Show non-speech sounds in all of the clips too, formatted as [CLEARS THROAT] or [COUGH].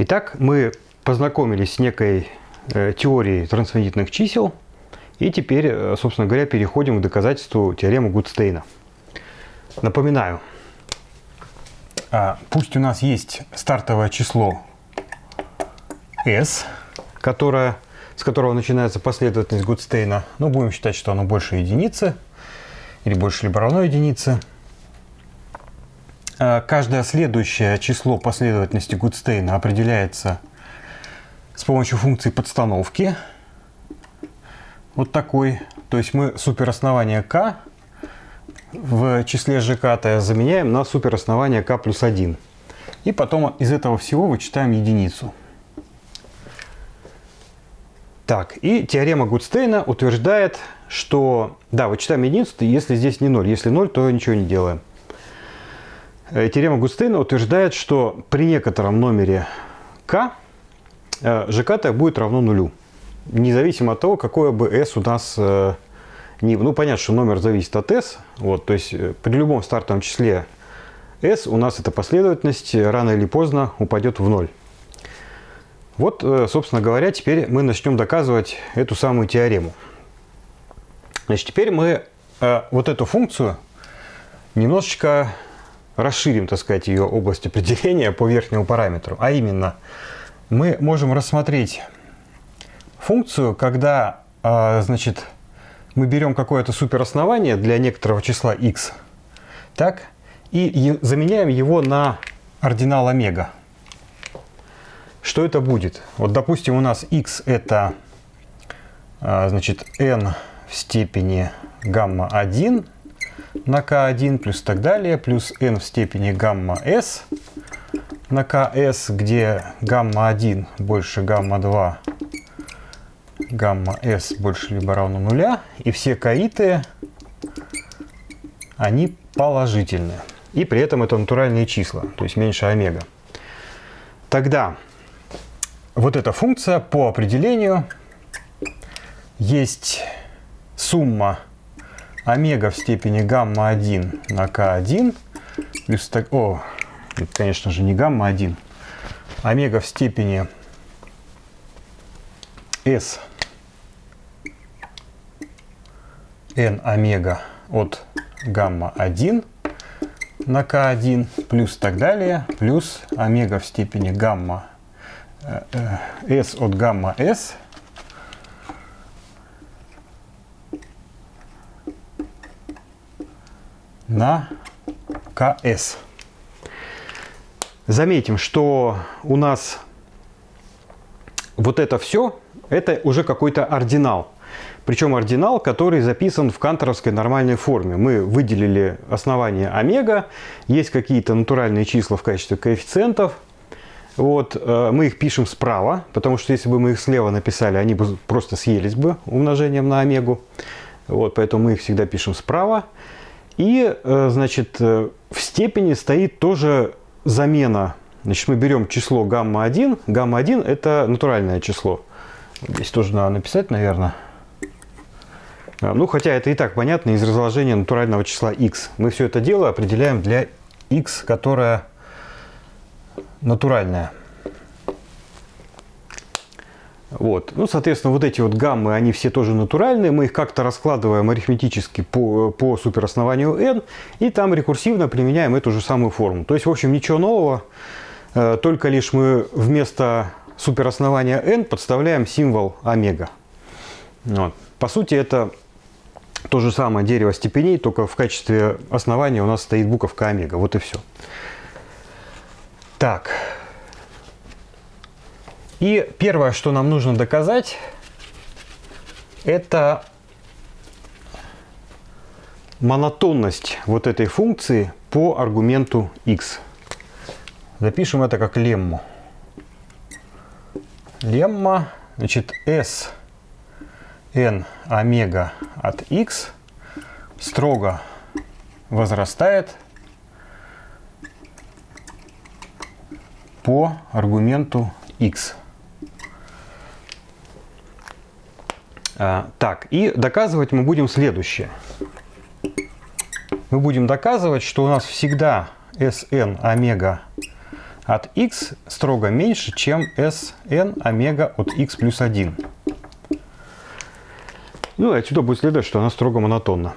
Итак, мы познакомились с некой э, теорией трансцендентных чисел. И теперь, э, собственно говоря, переходим к доказательству теоремы Гудстейна. Напоминаю, а, пусть у нас есть стартовое число s, которое, с которого начинается последовательность Гудстейна, но будем считать, что оно больше единицы, или больше либо равно единице. А, каждое следующее число последовательности Гудстейна определяется с помощью функции подстановки. Вот такой. То есть мы супероснование k в числе ЖК заменяем на супероснование k плюс 1. И потом из этого всего вычитаем единицу. Так, и теорема Гудстейна утверждает, что, да, вычитаем единицу, если здесь не 0. Если 0, то ничего не делаем. Э, теорема Гудстейна утверждает, что при некотором номере k ЖКТ э, будет равно нулю. Независимо от того, какое бы s у нас э, не... Ну, понятно, что номер зависит от s. Вот, то есть при любом стартовом числе s у нас эта последовательность рано или поздно упадет в ноль. Вот, собственно говоря, теперь мы начнем доказывать эту самую теорему. Значит, теперь мы вот эту функцию немножечко расширим, так сказать, ее область определения по верхнему параметру. А именно, мы можем рассмотреть функцию, когда, э, значит, мы берем какое-то супероснование для некоторого числа x, так, и заменяем его на ординал омега. Что это будет? Вот, допустим, у нас x это а, значит, n в степени гамма-1 на k1 плюс так далее, плюс n в степени гамма-s на ks, где гамма-1 больше гамма-2, гамма-s больше либо равно нуля, и все каиты, они положительные. И при этом это натуральные числа, то есть меньше омега. Тогда вот эта функция по определению есть сумма омега в степени гамма-1 на k1 плюс так, о, конечно же не гамма-1, омега в степени s n омега от гамма-1 на k1 плюс так далее, плюс омега в степени гамма S от гамма S на КС. Заметим, что у нас вот это все, это уже какой-то ординал. Причем ординал, который записан в канторовской нормальной форме. Мы выделили основание омега, есть какие-то натуральные числа в качестве коэффициентов – вот, э, мы их пишем справа, потому что если бы мы их слева написали, они бы просто съелись бы умножением на омегу. Вот, поэтому мы их всегда пишем справа. И, э, значит, э, в степени стоит тоже замена. Значит, мы берем число гамма-1. Гамма-1 это натуральное число. Здесь тоже надо написать, наверное. А, ну, хотя это и так понятно из разложения натурального числа x. Мы все это дело определяем для x, которое натуральная. Вот. Ну, соответственно, вот эти вот гаммы, они все тоже натуральные. Мы их как-то раскладываем арифметически по, по супероснованию n. И там рекурсивно применяем эту же самую форму. То есть, в общем, ничего нового. Э, только лишь мы вместо супероснования n подставляем символ омега. Вот. По сути, это то же самое дерево степеней, только в качестве основания у нас стоит буковка омега. Вот и все. Так. И первое, что нам нужно доказать, это монотонность вот этой функции по аргументу x. Запишем это как лемму. Лемма, значит, s n омега от x строго возрастает по аргументу x. так, и доказывать мы будем следующее. Мы будем доказывать, что у нас всегда Sn омега от x строго меньше, чем Sn омега от x плюс 1. Ну, отсюда будет следовать, что она строго монотонна.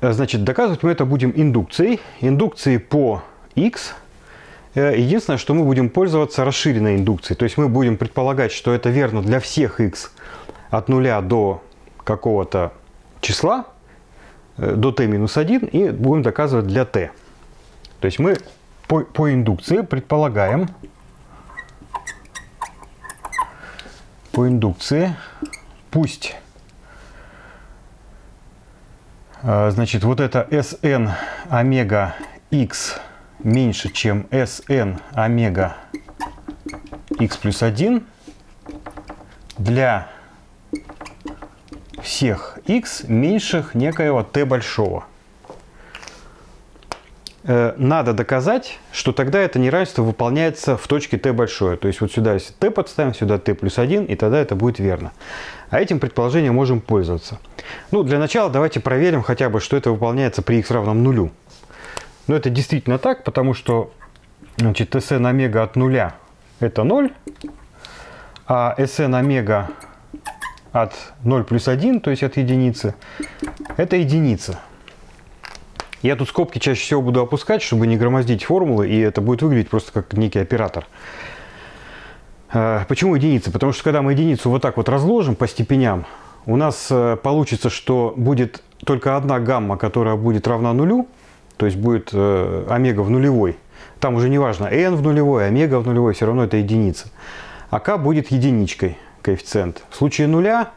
Значит, доказывать мы это будем индукцией. Индукцией по x. Э, единственное, что мы будем пользоваться расширенной индукцией. То есть мы будем предполагать, что это верно для всех x от 0 до какого-то числа, э, до t минус 1, и будем доказывать для t. То есть мы по, по индукции предполагаем, по индукции, пусть э, значит, вот это Sn омега x меньше, чем Sn омега x плюс 1 для всех x меньших некоего t большого. Э, надо доказать, что тогда это неравенство выполняется в точке t большое. То есть вот сюда если t подставим, сюда t плюс 1, и тогда это будет верно. А этим предположением можем пользоваться. Ну, для начала давайте проверим хотя бы, что это выполняется при x равном нулю. Но это действительно так, потому что значит, Sn омега от нуля это 0, а Sn омега от 0 плюс 1, то есть от единицы, это единица. Я тут скобки чаще всего буду опускать, чтобы не громоздить формулы, и это будет выглядеть просто как некий оператор. А, почему единица? Потому что когда мы единицу вот так вот разложим по степеням, у нас э, получится, что будет только одна гамма, которая будет равна нулю, то есть будет э, омега в нулевой. Там уже не важно, n в нулевой, омега в нулевой, все равно это единица. А k будет единичкой коэффициент. В случае нуля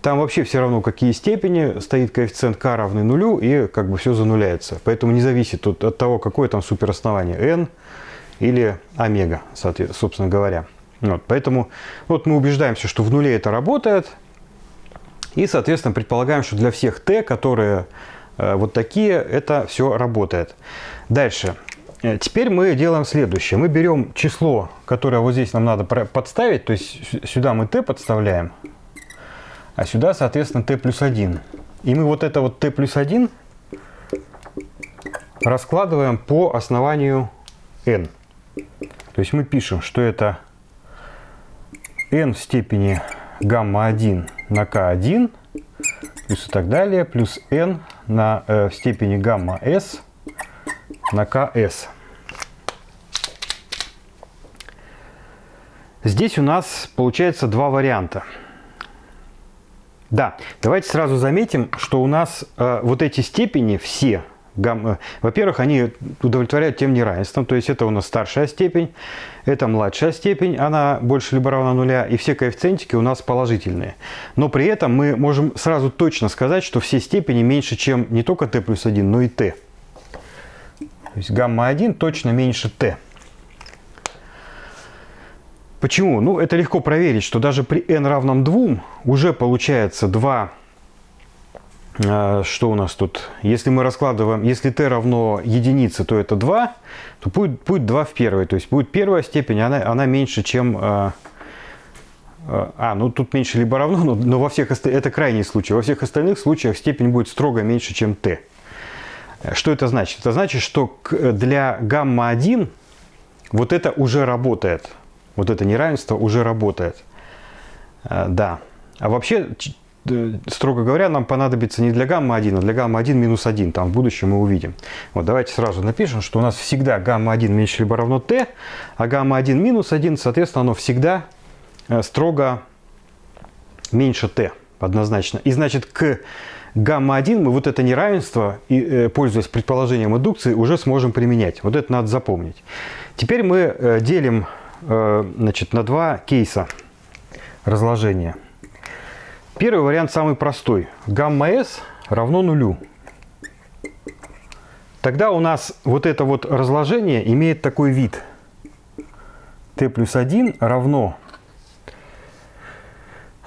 там вообще все равно, какие степени, стоит коэффициент k равный нулю, и как бы все зануляется. Поэтому не зависит от, от того, какое там супероснование, n или омега, собственно говоря. Вот, поэтому вот мы убеждаемся, что в нуле это работает, и, соответственно, предполагаем, что для всех t, которые вот такие, это все работает. Дальше. Э, теперь мы делаем следующее. Мы берем число, которое вот здесь нам надо подставить, то есть сюда мы t подставляем, а сюда, соответственно, t плюс 1. И мы вот это вот t плюс 1 раскладываем по основанию n. То есть мы пишем, что это n в степени гамма-1 на k1 плюс и так далее, плюс n на, э, степени гамма-s на ks. Здесь у нас получается два варианта. Да, давайте сразу заметим, что у нас э, вот эти степени все, гамма, во-первых, они удовлетворяют тем неравенством, то есть это у нас старшая степень, это младшая степень, она больше либо равна нуля, и все коэффициентики у нас положительные. Но при этом мы можем сразу точно сказать, что все степени меньше, чем не только t плюс 1, но и t. То есть гамма-1 точно меньше t. Почему? Ну, это легко проверить, что даже при n равном 2 уже получается 2, э, что у нас тут, если мы раскладываем, если t равно единице, то это 2, то будет, будет 2 в первой, то есть будет первая степень, она, она меньше, чем... Э, э, а, ну тут меньше либо равно, но, но во всех это крайний случай. Во всех остальных случаях степень будет строго меньше, чем t. Что это значит? Это значит, что для гамма-1 вот это уже работает вот это неравенство уже работает. Да. А вообще, строго говоря, нам понадобится не для гамма-1, а для гамма-1 минус 1. Там в будущем мы увидим. Вот давайте сразу напишем, что у нас всегда гамма-1 меньше либо равно t, а гамма-1 минус 1, соответственно, оно всегда э, строго меньше t однозначно. И значит, к гамма-1 мы вот это неравенство, пользуясь предположением индукции, уже сможем применять. Вот это надо запомнить. Теперь мы делим Э, значит, на два кейса разложения. Первый вариант самый простой. Гамма S равно нулю. Тогда у нас вот это вот разложение имеет такой вид. t плюс 1 равно,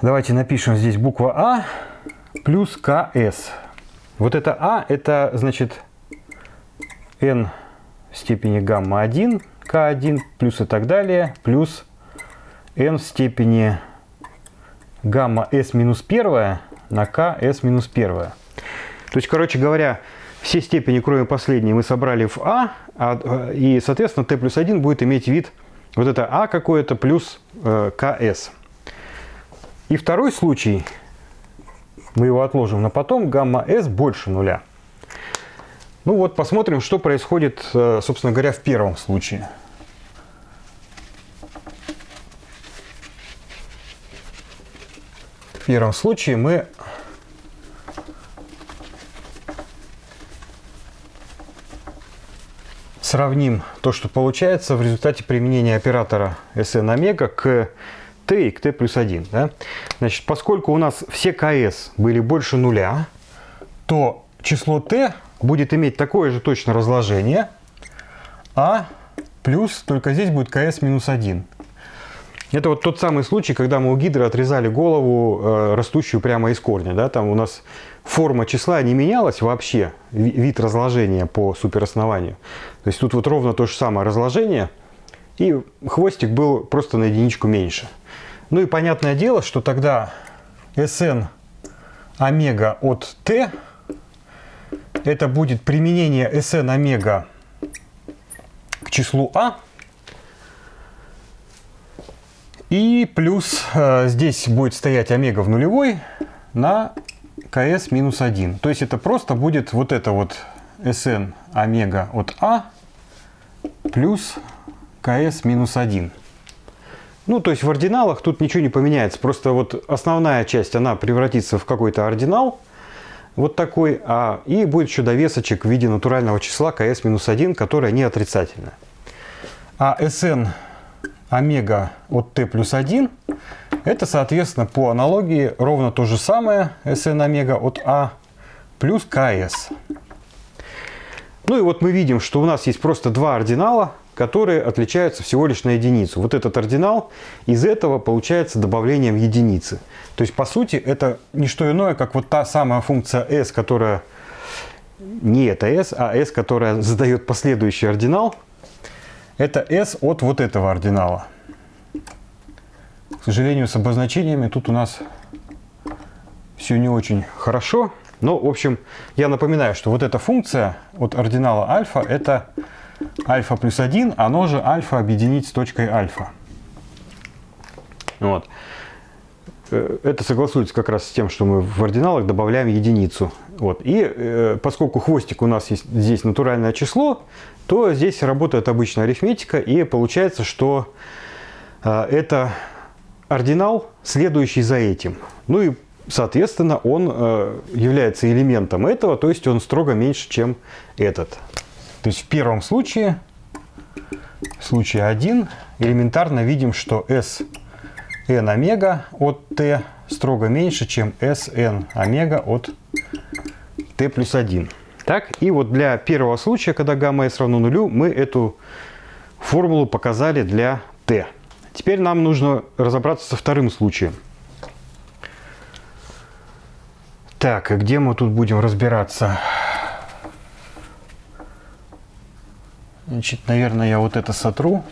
давайте напишем здесь буква А плюс КС. Вот это А, это значит n в степени гамма 1 k1 плюс и так далее, плюс n в степени гамма s минус 1 на k s минус 1. То есть, короче говоря, все степени, кроме последней, мы собрали в А, а и, соответственно, t плюс 1 будет иметь вид вот это А какое-то плюс э, КС. И второй случай, мы его отложим на потом, гамма S больше нуля. Ну вот посмотрим, что происходит, э, собственно говоря, в первом случае. В первом случае мы сравним то, что получается в результате применения оператора Sn омега к t и к t плюс 1. Да? Значит, поскольку у нас все ks были больше нуля, то число t будет иметь такое же точно разложение, а плюс, только здесь будет ks минус 1. Это вот тот самый случай, когда мы у гидры отрезали голову, э, растущую прямо из корня. Да? Там у нас форма числа не менялась вообще, вид разложения по супероснованию. То есть тут вот ровно то же самое разложение, и хвостик был просто на единичку меньше. Ну и понятное дело, что тогда Sn омега от t это будет применение Sn омега к числу а и плюс э, здесь будет стоять омега в нулевой на КС минус 1. То есть это просто будет вот это вот Sn омега от А плюс КС минус 1. Ну, то есть в ординалах тут ничего не поменяется. Просто вот основная часть, она превратится в какой-то ординал. Вот такой. А, и будет еще довесочек в виде натурального числа КС минус 1, которое не отрицательное. А Sn омега от t плюс 1, это, соответственно, по аналогии ровно то же самое Sn омега от А плюс КС. Ну и вот мы видим, что у нас есть просто два ординала, которые отличаются всего лишь на единицу. Вот этот ординал из этого получается добавлением единицы. То есть, по сути, это не что иное, как вот та самая функция s, которая не это s, а s, которая задает последующий ординал, это s от вот этого ординала. К сожалению, с обозначениями тут у нас все не очень хорошо. Но, в общем, я напоминаю, что вот эта функция от ординала альфа – это альфа плюс 1, оно же альфа объединить с точкой альфа. Вот. Э, это согласуется как раз с тем, что мы в ординалах добавляем единицу. Вот. И э, поскольку хвостик у нас есть здесь натуральное число, то здесь работает обычная арифметика, и получается, что э, это ординал, следующий за этим. Ну и, соответственно, он э, является элементом этого, то есть он строго меньше, чем этот. То есть в первом случае, в случае 1, элементарно видим, что s n омега от t строго меньше, чем Sn омега от t плюс 1. Так, и вот для первого случая, когда гамма s равно нулю, мы эту формулу показали для t. Теперь нам нужно разобраться со вторым случаем. Так, и где мы тут будем разбираться? Значит, наверное, я вот это сотру.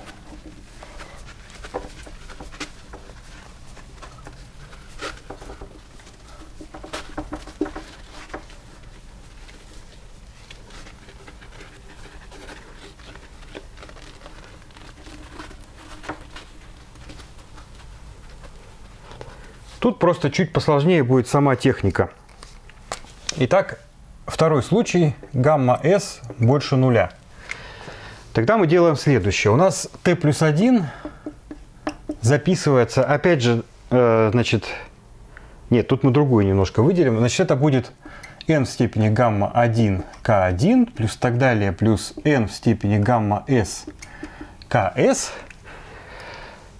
Тут просто чуть посложнее будет сама техника. Итак, второй случай. Гамма S больше нуля. Тогда мы делаем следующее. У нас t плюс 1 записывается, опять же, э, значит, нет, тут мы другую немножко выделим. Значит, это будет n в степени гамма 1 k1 плюс так далее плюс n в степени гамма s ks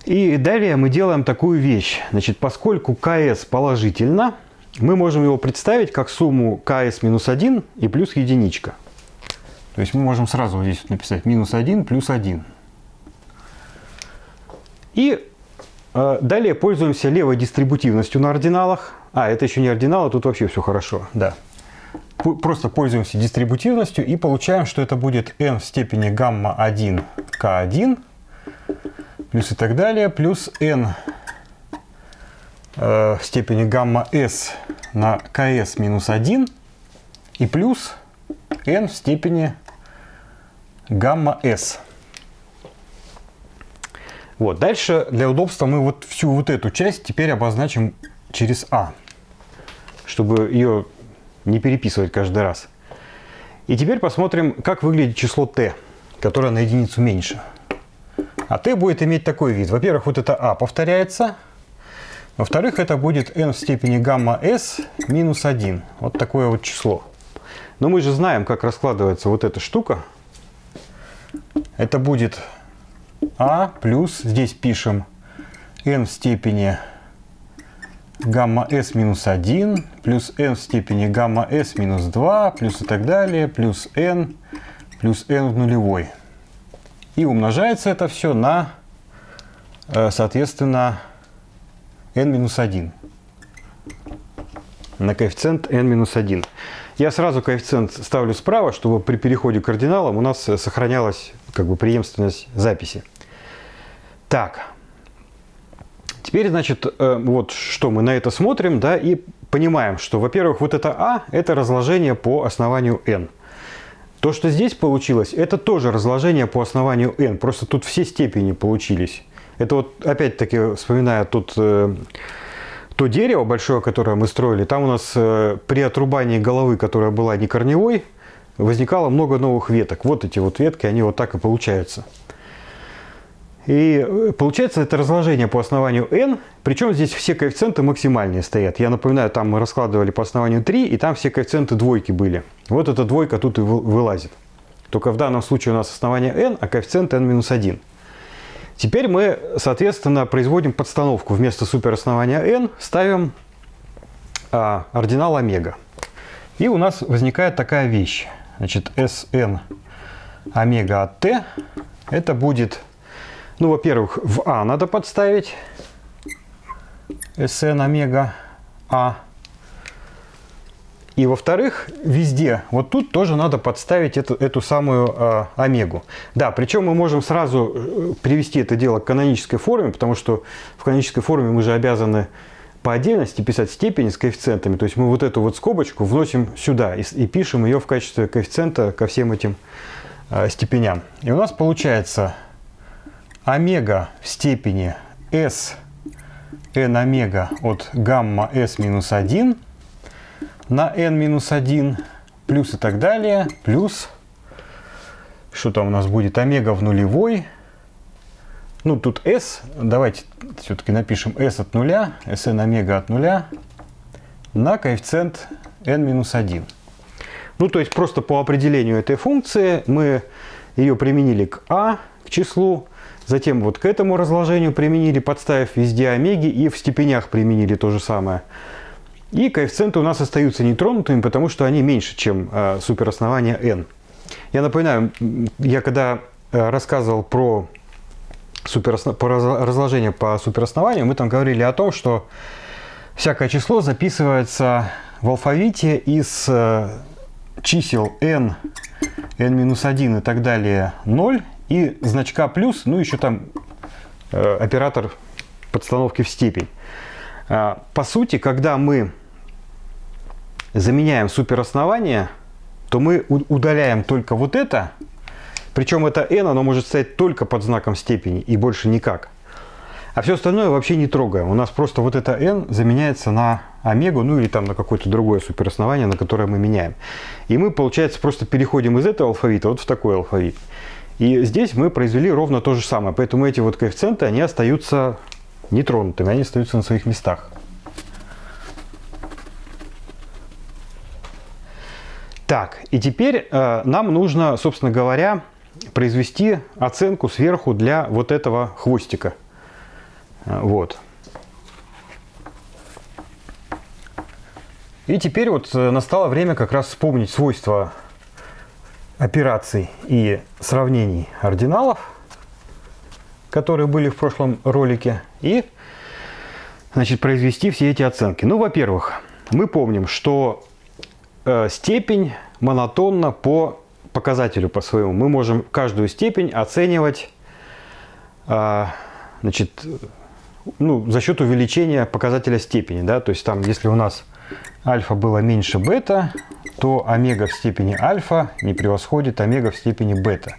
и далее мы делаем такую вещь. Значит, поскольку ks положительно, мы можем его представить как сумму ks минус 1 и плюс единичка. То есть мы можем сразу здесь написать минус 1 плюс 1. И э, далее пользуемся левой дистрибутивностью на ординалах. А, это еще не ординал, а тут вообще все хорошо. Да. Просто пользуемся дистрибутивностью и получаем, что это будет n в степени гамма 1 k1 плюс и так далее, плюс n э, в степени гамма s на ks минус 1 и плюс n в степени гамма s. Вот, дальше для удобства мы вот всю вот эту часть теперь обозначим через а, чтобы ее не переписывать каждый раз. И теперь посмотрим, как выглядит число t, которое на единицу меньше. А t будет иметь такой вид. Во-первых, вот это а повторяется. Во-вторых, это будет n в степени гамма s минус 1. Вот такое вот число. Но мы же знаем, как раскладывается вот эта штука. Это будет а плюс, здесь пишем n в степени гамма s минус 1, плюс n в степени гамма s минус 2, плюс и так далее, плюс n, плюс n в нулевой. И умножается это все на, э, соответственно, n минус 1. На коэффициент n минус 1. Я сразу коэффициент ставлю справа, чтобы при переходе к кардиналам у нас сохранялась как бы преемственность записи. Так, теперь, значит, э, вот что мы на это смотрим, да, и понимаем, что, во-первых, вот это А – это разложение по основанию n. То, что здесь получилось, это тоже разложение по основанию n, просто тут все степени получились. Это вот, опять-таки, вспоминая тут э, то дерево большое, которое мы строили, там у нас э, при отрубании головы, которая была не корневой, возникало много новых веток. Вот эти вот ветки, они вот так и получаются. И э, получается это разложение по основанию n, причем здесь все коэффициенты максимальные стоят. Я напоминаю, там мы раскладывали по основанию 3, и там все коэффициенты двойки были. Вот эта двойка тут и вылазит. Только в данном случае у нас основание n, а коэффициент n-1. Теперь мы, соответственно, производим подстановку. Вместо супероснования n ставим а, ординал омега. И у нас возникает такая вещь. Значит, Sn омега от t это будет ну, во-первых, в А надо подставить Sn омега А. И во-вторых, везде, вот тут тоже надо подставить эту, эту самую э, омегу. Да, причем мы можем сразу э, привести это дело к канонической форме, потому что в канонической форме мы же обязаны по отдельности писать степени с коэффициентами. То есть мы вот эту вот скобочку вносим сюда и, и пишем ее в качестве коэффициента ко всем этим э, степеням. И у нас получается омега в степени s n омега от гамма s минус 1 на n минус 1 плюс и так далее, плюс, что там у нас будет, омега в нулевой, ну тут s, давайте все-таки напишем s от нуля, sn омега от нуля на коэффициент n минус 1. Ну то есть просто по определению этой функции мы ее применили к а, к числу, Затем вот к этому разложению применили, подставив везде омеги, и в степенях применили то же самое. И коэффициенты у нас остаются нетронутыми, потому что они меньше, чем э, супероснование n. Я напоминаю, я когда э, рассказывал про, суперосно... про разложение по супероснованию, мы там говорили о том, что всякое число записывается в алфавите из э, чисел n, n-1 и так далее 0 и значка плюс, ну еще там э, оператор подстановки в степень. Э, по сути, когда мы заменяем супероснование, то мы удаляем только вот это, причем это n, оно может стоять только под знаком степени и больше никак. А все остальное вообще не трогаем. У нас просто вот это n заменяется на омегу, ну или там на какое-то другое супероснование, на которое мы меняем. И мы, получается, просто переходим из этого алфавита вот в такой алфавит. И здесь мы произвели ровно то же самое. Поэтому эти вот коэффициенты, они остаются нетронутыми, они остаются на своих местах. Так, и теперь э, нам нужно, собственно говоря, произвести оценку сверху для вот этого хвостика. Э, вот. И теперь вот э, настало время как раз вспомнить свойства операций и сравнений ординалов, которые были в прошлом ролике, и значит, произвести все эти оценки. Ну, во-первых, мы помним, что э, степень монотонна по показателю по своему. Мы можем каждую степень оценивать э, значит, ну, за счет увеличения показателя степени. Да? То есть там, если у нас альфа было меньше бета, то омега в степени альфа не превосходит омега в степени бета.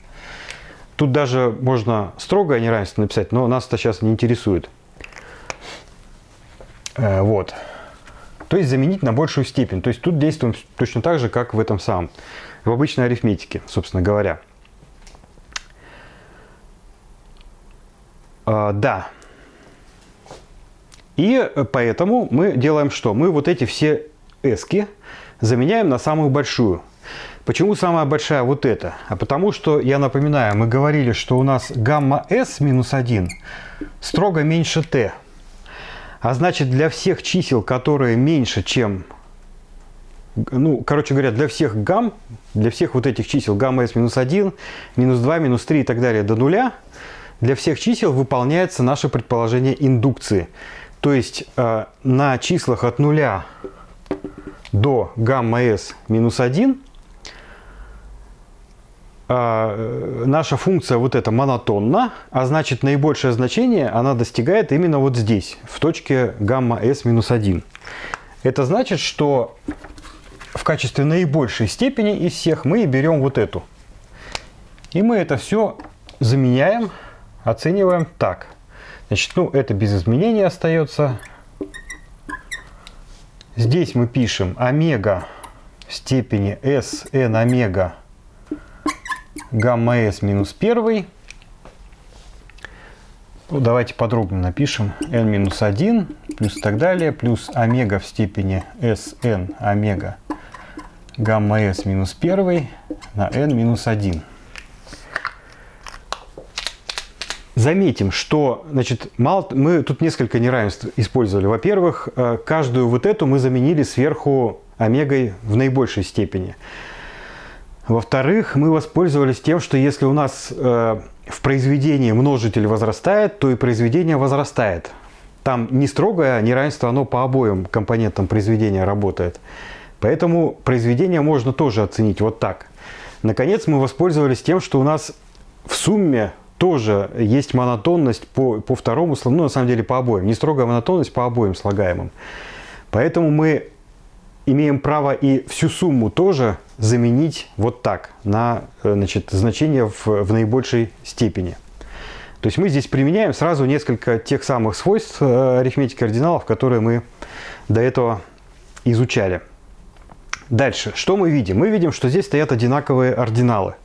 Тут даже можно строгое неравенство написать, но нас это сейчас не интересует. Э, вот. То есть заменить на большую степень. То есть тут действуем точно так же, как в этом самом, в обычной арифметике, собственно говоря. А, да. И поэтому мы делаем что? Мы вот эти все эски заменяем на самую большую. Почему самая большая вот эта? А потому что, я напоминаю, мы говорили, что у нас гамма s минус 1 строго меньше t. А значит, для всех чисел, которые меньше, чем... Ну, короче говоря, для всех гамм, для всех вот этих чисел гамма s минус 1, минус 2, минус 3 и так далее до нуля, для всех чисел выполняется наше предположение индукции. То есть э, на числах от нуля до гамма s минус 1 э, наша функция вот эта монотонна, а значит наибольшее значение она достигает именно вот здесь, в точке гамма s минус 1. Это значит, что в качестве наибольшей степени из всех мы берем вот эту. И мы это все заменяем, оцениваем так. Значит, ну, это без изменений остается. Здесь мы пишем омега в степени s n омега гамма s минус 1. Ну, давайте подробно напишем n минус 1 плюс и так далее, плюс омега в степени s n омега гамма s минус 1 на n минус 1. Заметим, что значит, мало, мы тут несколько неравенств использовали. Во-первых, э, каждую вот эту мы заменили сверху омегой в наибольшей степени. Во-вторых, мы воспользовались тем, что если у нас э, в произведении множитель возрастает, то и произведение возрастает. Там не строгое неравенство, оно по обоим компонентам произведения работает. Поэтому произведение можно тоже оценить вот так. Наконец, мы воспользовались тем, что у нас в сумме тоже есть монотонность по, по второму, ну, на самом деле по обоим. Не строгая монотонность по обоим слагаемым. Поэтому мы имеем право и всю сумму тоже заменить вот так, на э, значит, значение в, в наибольшей степени. То есть мы здесь применяем сразу несколько тех самых свойств э, арифметики ординалов, которые мы до этого изучали. Дальше, что мы видим? Мы видим, что здесь стоят одинаковые ординалы.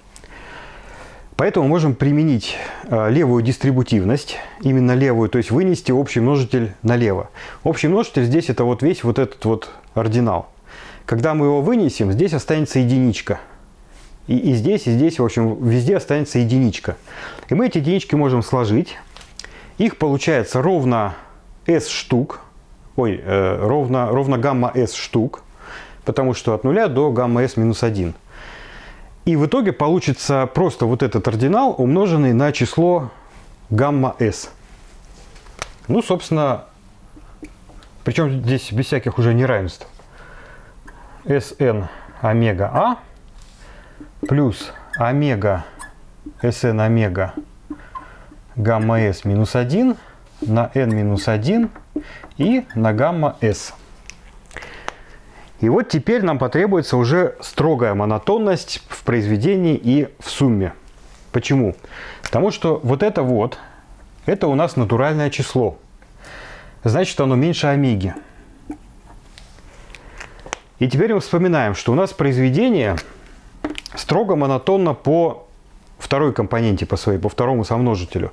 Поэтому можем применить э, левую дистрибутивность, именно левую, то есть вынести общий множитель налево. Общий множитель здесь это вот весь вот этот вот ординал. Когда мы его вынесем, здесь останется единичка. И, и здесь, и здесь, в общем, везде останется единичка. И мы эти единички можем сложить. Их получается ровно s штук, ой, э, ровно, ровно гамма s штук, потому что от нуля до гамма s минус 1. И в итоге получится просто вот этот ординал, умноженный на число гамма s. Ну, собственно, причем здесь без всяких уже неравенств. Sn омега А плюс омега Sn омега гамма s минус 1 на n минус 1 и на гамма s. И вот теперь нам потребуется уже строгая монотонность в произведении и в сумме. Почему? Потому что вот это вот, это у нас натуральное число. Значит, оно меньше омеги. И теперь мы вспоминаем, что у нас произведение строго монотонно по второй компоненте по своей, по второму сомножителю.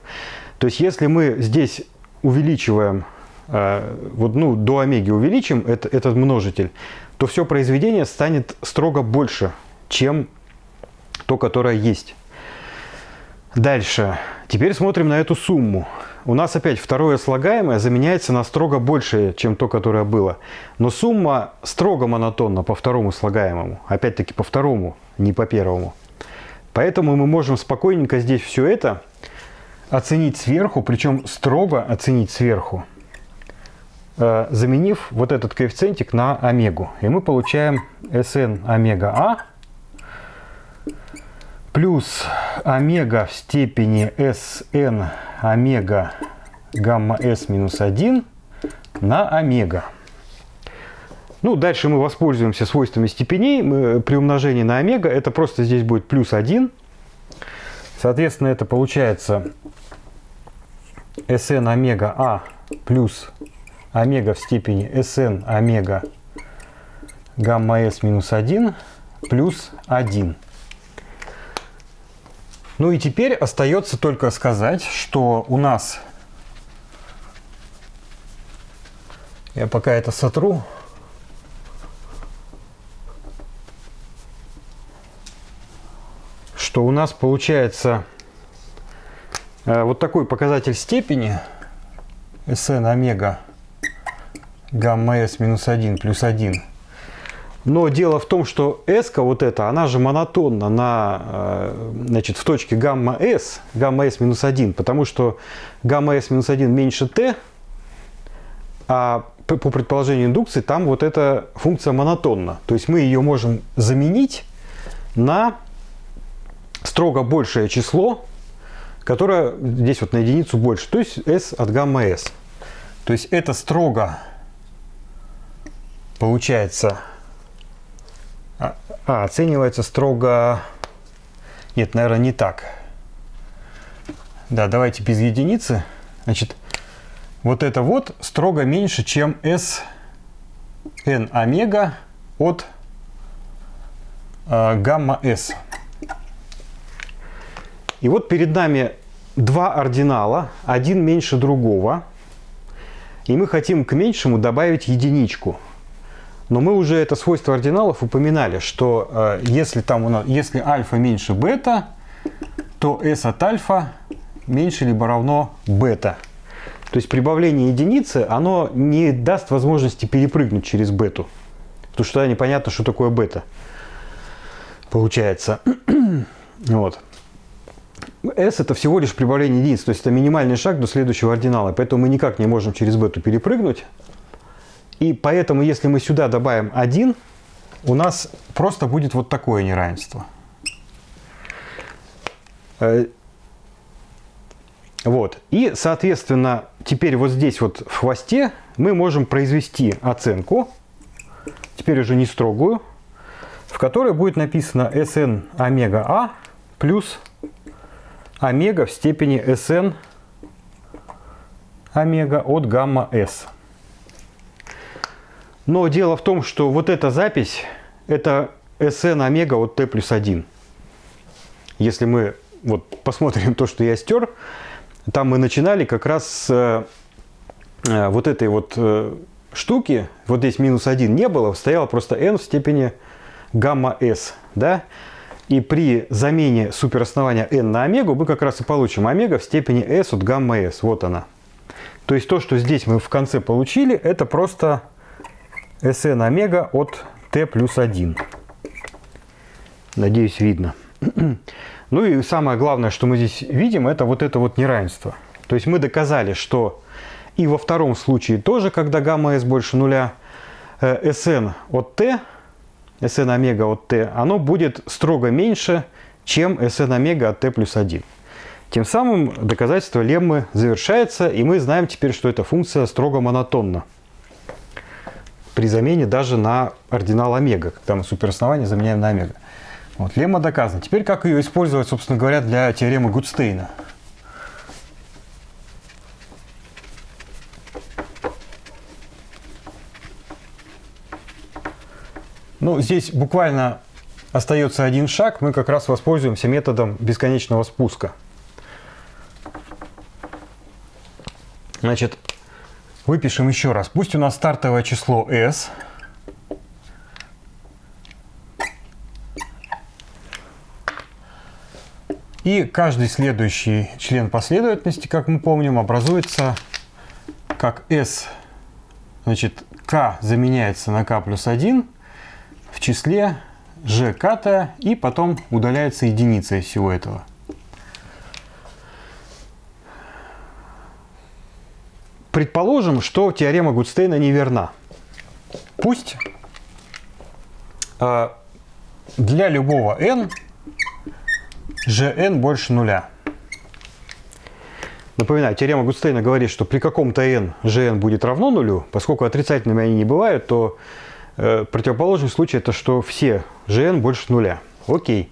То есть, если мы здесь увеличиваем, э, вот, ну, до омеги увеличим это, этот множитель, то все произведение станет строго больше, чем то, которое есть. Дальше. Теперь смотрим на эту сумму. У нас опять второе слагаемое заменяется на строго большее, чем то, которое было. Но сумма строго монотонна по второму слагаемому. Опять-таки по второму, не по первому. Поэтому мы можем спокойненько здесь все это оценить сверху, причем строго оценить сверху. Э, заменив вот этот коэффициентик на омегу. И мы получаем Sn омега А плюс омега в степени Sn омега гамма s минус 1 на омега. Ну, дальше мы воспользуемся свойствами степеней мы, при умножении на омега. Это просто здесь будет плюс 1. Соответственно, это получается Sn омега А плюс омега в степени Sn омега гамма s минус 1 плюс 1. Ну и теперь остается только сказать, что у нас... Я пока это сотру. Что у нас получается э, вот такой показатель степени Sn омега гамма s минус 1 плюс 1 но дело в том, что S, вот эта, она же монотонна на, э, значит, в точке гамма S, гамма S минус 1, потому что гамма S минус 1 меньше T, а по предположению индукции там вот эта функция монотонна. То есть мы ее можем заменить на строго большее число, которое здесь вот на единицу больше, то есть S от гамма S. То есть это строго получается а, а, оценивается строго... Нет, наверное, не так. Да, давайте без единицы. Значит, вот это вот строго меньше, чем s n омега от э, гамма s. И вот перед нами два ординала, один меньше другого. И мы хотим к меньшему добавить единичку. Но мы уже это свойство ординалов упоминали, что э, если, там у нас, если альфа меньше бета, то s от альфа меньше либо равно бета. То есть прибавление единицы, оно не даст возможности перепрыгнуть через бету. Потому что тогда непонятно, что такое бета. Получается. [CLEARS THROAT] вот. S это всего лишь прибавление единиц, то есть это минимальный шаг до следующего ординала. Поэтому мы никак не можем через бету перепрыгнуть. И поэтому, если мы сюда добавим 1, у нас просто будет вот такое неравенство. Э, вот. И, соответственно, теперь вот здесь вот в хвосте мы можем произвести оценку, теперь уже не строгую, в которой будет написано Sn омега А плюс омега в степени Sn омега от гамма S. Но дело в том, что вот эта запись, это SN омега от T плюс 1. Если мы вот посмотрим то, что я стер, там мы начинали как раз с э, вот этой вот э, штуки, вот здесь минус 1 не было, стояло просто n в степени гамма s, да? И при замене супероснования n на омегу мы как раз и получим омега в степени s от гамма s, вот она. То есть то, что здесь мы в конце получили, это просто Sn омега от t плюс 1. Надеюсь, видно. [CLEARS THROAT] Ну и самое главное, что мы здесь видим, это вот это вот неравенство. То есть мы доказали, что и во втором случае тоже, когда гамма s больше нуля, Sn э, от t, Sn омега от t, оно будет строго меньше, чем Sn омега от t плюс 1. Тем самым доказательство леммы завершается, и мы знаем теперь, что эта функция строго монотонна при замене даже на ординал омега, когда мы супероснование заменяем на омега. Вот, лемма доказана. Теперь как ее использовать, собственно говоря, для теоремы Гудстейна? Ну, здесь буквально остается один шаг. Мы как раз воспользуемся методом бесконечного спуска. Значит, Выпишем еще раз. Пусть у нас стартовое число s. И каждый следующий член последовательности, как мы помним, образуется как s, значит, k заменяется на k плюс 1 в числе g ката и потом удаляется единица из всего этого. Предположим, что теорема Гудстейна неверна. Пусть э, для любого n gn больше нуля. Напоминаю, теорема Гудстейна говорит, что при каком-то n gn будет равно нулю, поскольку отрицательными они не бывают, то Э, противоположный случай это что все gn больше нуля. Окей.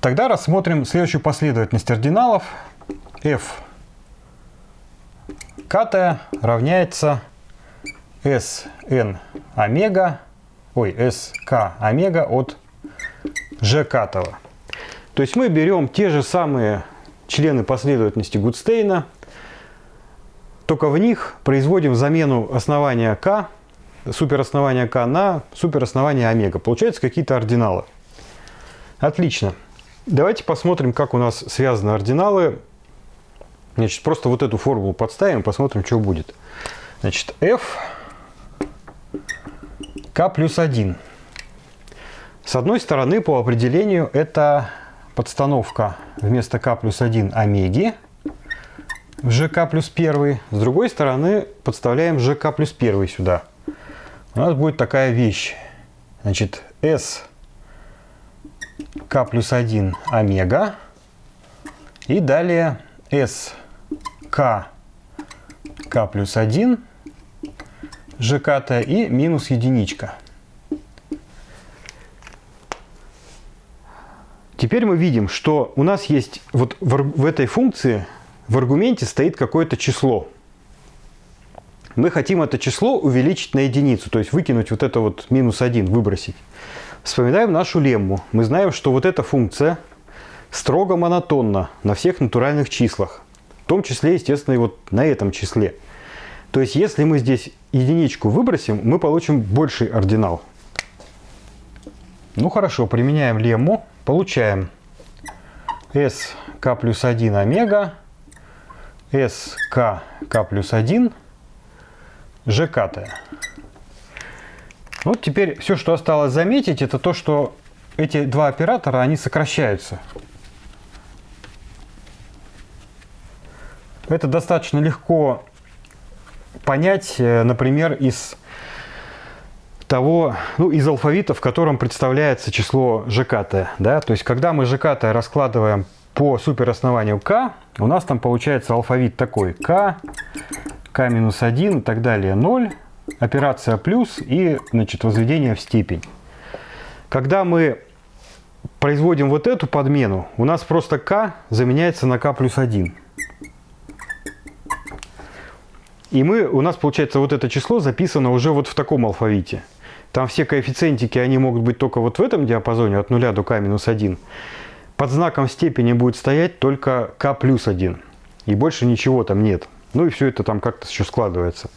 Тогда рассмотрим следующую последовательность ординалов. f катая равняется Sn омега, ой, sk омега от катого. То есть мы берем те же самые члены последовательности Гудстейна, только в них производим замену основания k, супероснования k на супероснование омега. Получаются какие-то ординалы. Отлично. Давайте посмотрим, как у нас связаны ординалы. Значит, просто вот эту формулу подставим, посмотрим, что будет. Значит, f k плюс 1. С одной стороны, по определению, это подстановка вместо k плюс 1 омеги в gk плюс 1. С другой стороны, подставляем gk плюс 1 сюда. У нас будет такая вещь. Значит, s k плюс 1 омега. И далее s k k плюс 1 gk и минус единичка. Теперь мы видим, что у нас есть вот в, в этой функции в аргументе стоит какое-то число. Мы хотим это число увеличить на единицу, то есть выкинуть вот это вот минус 1, выбросить. Вспоминаем нашу лемму. Мы знаем, что вот эта функция строго монотонна на всех натуральных числах. В том числе, естественно, и вот на этом числе. То есть, если мы здесь единичку выбросим, мы получим больший ординал. Ну хорошо, применяем лемму. Получаем sk плюс 1 омега, k плюс 1, gk. Вот теперь все, что осталось заметить, это то, что эти два оператора, они сокращаются. Это достаточно легко понять, э, например, из того, ну, из алфавита, в котором представляется число ЖКТ. Да? То есть, когда мы ЖКТ раскладываем по супероснованию К, у нас там получается алфавит такой. К, К минус 1 и так далее 0, операция плюс и значит, возведение в степень. Когда мы производим вот эту подмену, у нас просто К заменяется на К плюс 1. И мы, у нас получается вот это число записано уже вот в таком алфавите. Там все коэффициентики, они могут быть только вот в этом диапазоне от 0 до k минус 1. Под знаком степени будет стоять только k плюс 1. И больше ничего там нет. Ну и все это там как-то еще складывается.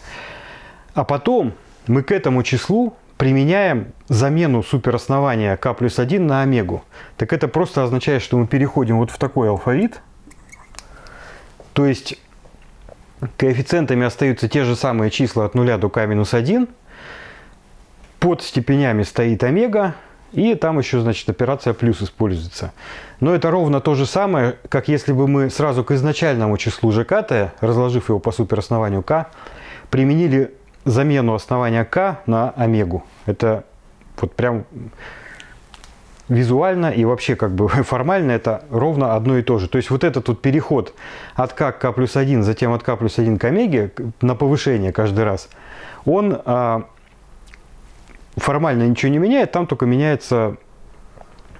А потом мы к этому числу применяем замену супероснования k плюс 1 на омегу. Так это просто означает, что мы переходим вот в такой алфавит. То есть коэффициентами остаются те же самые числа от 0 до k минус 1 под степенями стоит омега, и там еще, значит, операция плюс используется. Но это ровно то же самое, как если бы мы сразу к изначальному числу ЖКТ, разложив его по супероснованию К, применили замену основания К на омегу. Это вот прям визуально и вообще как бы [LAUGHS] формально это ровно одно и то же. То есть вот этот вот переход от К к К плюс 1, затем от К плюс 1 к омеге на повышение каждый раз, он а, формально ничего не меняет, там только меняется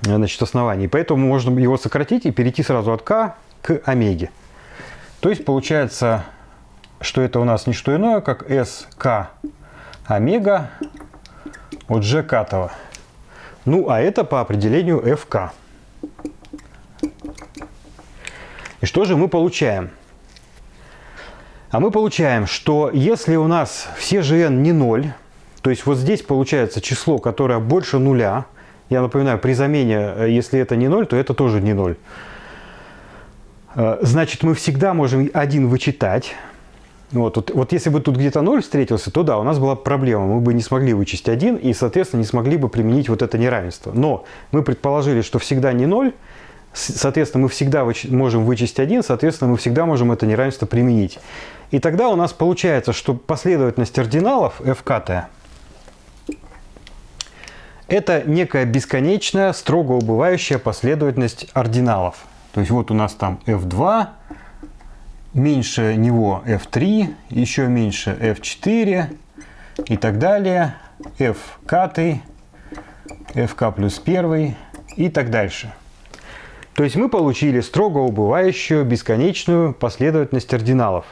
значит, основание. Поэтому можно его сократить и перейти сразу от k к омеге. То есть получается, что это у нас не что иное, как sk омега от g катого. Ну, а это по определению fk. И что же мы получаем? А мы получаем, что если у нас все gn не 0, то есть вот здесь получается число, которое больше нуля. Я напоминаю, при замене, э, если это не 0, то это тоже не 0. Э, значит, мы всегда можем один вычитать. Вот, вот, вот если бы тут где-то 0 встретился, то да, у нас была проблема. Мы бы не смогли вычесть 1 и, соответственно, не смогли бы применить вот это неравенство. Но мы предположили, что всегда не 0, соответственно, мы всегда выч можем вычесть 1, соответственно, мы всегда можем это неравенство применить. И тогда у нас получается, что последовательность ординалов fkt это некая бесконечная, строго убывающая последовательность ординалов. То есть вот у нас там f2, меньше него f3, еще меньше f4, и так далее, f катый, fk плюс 1 и так дальше. То есть мы получили строго убывающую бесконечную последовательность ординалов.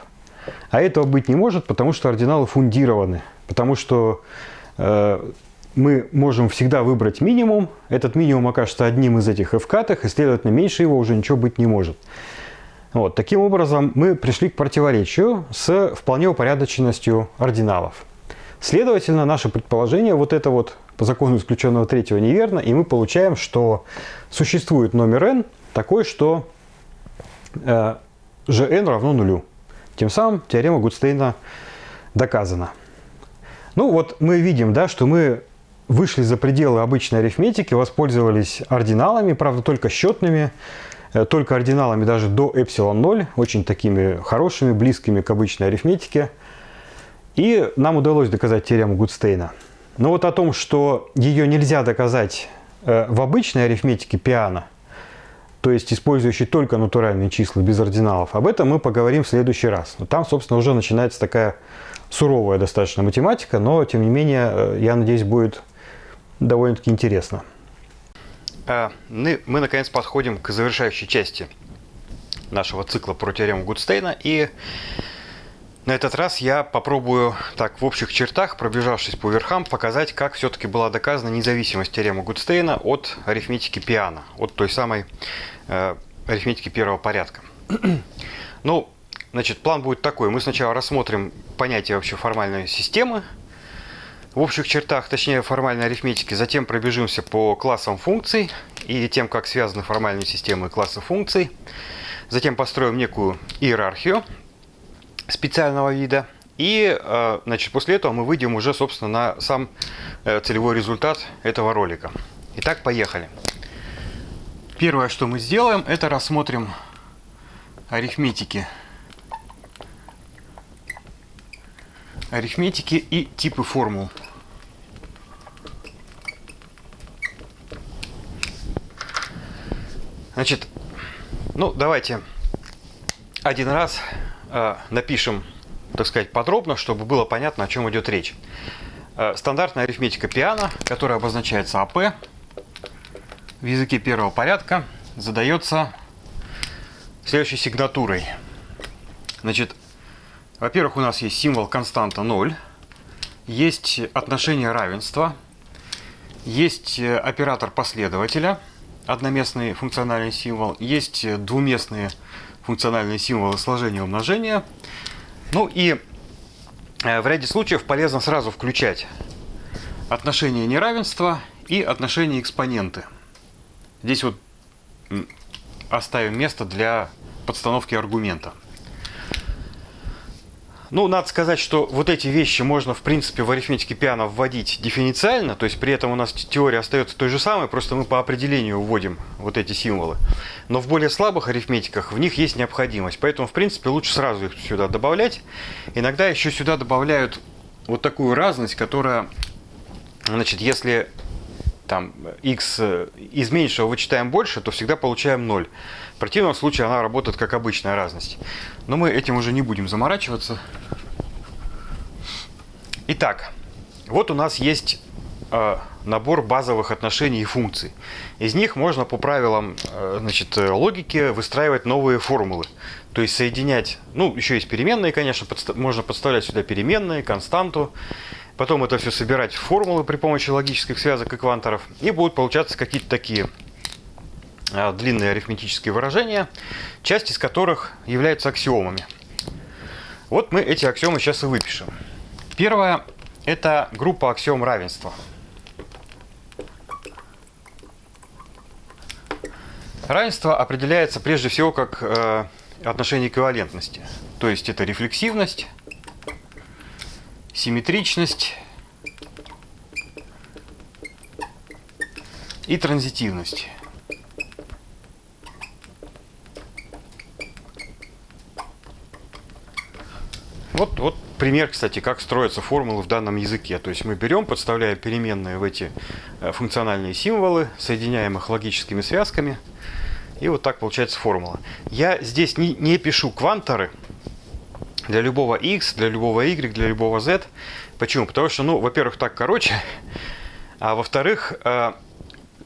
А этого быть не может, потому что ординалы фундированы. Потому что э, мы можем всегда выбрать минимум. Этот минимум окажется одним из этих f-катых, и, следовательно, меньше его уже ничего быть не может. Вот, таким образом, мы пришли к противоречию с вполне упорядоченностью ординалов. Следовательно, наше предположение, вот это вот по закону исключенного третьего неверно, и мы получаем, что существует номер n такой, что э, gn равно нулю. Тем самым теорема Гудстейна доказана. Ну вот мы видим, да, что мы вышли за пределы обычной арифметики, воспользовались ординалами, правда только счетными, только ординалами даже до эпсилон 0, очень такими хорошими, близкими к обычной арифметике. И нам удалось доказать теорему Гудстейна. Но вот о том, что ее нельзя доказать э, в обычной арифметике пиано, то есть использующий только натуральные числа без ординалов, об этом мы поговорим в следующий раз. Но там, собственно, уже начинается такая суровая достаточно математика, но, тем не менее, э, я надеюсь, будет довольно-таки интересно. А, мы, мы, наконец, подходим к завершающей части нашего цикла про теорему Гудстейна. И на этот раз я попробую так в общих чертах, пробежавшись по верхам, показать, как все-таки была доказана независимость теоремы Гудстейна от арифметики Пиана, от той самой э, арифметики первого порядка. ну, значит, план будет такой. Мы сначала рассмотрим понятие вообще формальной системы, в общих чертах, точнее формальной арифметики, затем пробежимся по классам функций и тем, как связаны формальные системы и классы функций. Затем построим некую иерархию специального вида. И э, значит, после этого мы выйдем уже, собственно, на сам э, целевой результат этого ролика. Итак, поехали. Первое, что мы сделаем, это рассмотрим арифметики. Арифметики и типы формул. Значит, ну давайте один раз Э, напишем, так сказать, подробно, чтобы было понятно, о чем идет речь. Э, стандартная арифметика пиано, которая обозначается АП в языке первого порядка, задается следующей сигнатурой. Значит, во-первых, у нас есть символ константа 0, есть отношение равенства, есть э, оператор последователя, одноместный функциональный символ, есть двуместные функциональные символы сложения и умножения. Ну и э, в ряде случаев полезно сразу включать отношение неравенства и отношение экспоненты. Здесь вот оставим место для подстановки аргумента. Ну, надо сказать, что вот эти вещи можно, в принципе, в арифметике пиано вводить дифференциально, то есть при этом у нас теория остается той же самой, просто мы по определению вводим вот эти символы. Но в более слабых арифметиках в них есть необходимость, поэтому, в принципе, лучше сразу их сюда добавлять. Иногда еще сюда добавляют вот такую разность, которая, значит, если там x из меньшего вычитаем больше, то всегда получаем 0. В противном случае она работает как обычная разность. Но мы этим уже не будем заморачиваться. Итак, вот у нас есть э, набор базовых отношений и функций. Из них можно по правилам э, значит, логики выстраивать новые формулы. То есть соединять, ну, еще есть переменные, конечно, подста можно подставлять сюда переменные, константу. Потом это все собирать в формулы при помощи логических связок и кванторов. И будут получаться какие-то такие э, длинные арифметические выражения, часть из которых являются аксиомами. Вот мы эти аксиомы сейчас и выпишем. Первое – это группа аксиом равенства. Равенство определяется прежде всего как э, отношение эквивалентности. То есть это рефлексивность, симметричность и транзитивность. Вот, вот пример, кстати, как строятся формулы в данном языке. То есть мы берем, подставляем переменные в эти э, функциональные символы, соединяем их логическими связками, и вот так получается формула. Я здесь не, не пишу кванторы, для любого x, для любого y, для любого z. Почему? Потому что, ну, во-первых, так короче, а во-вторых, э,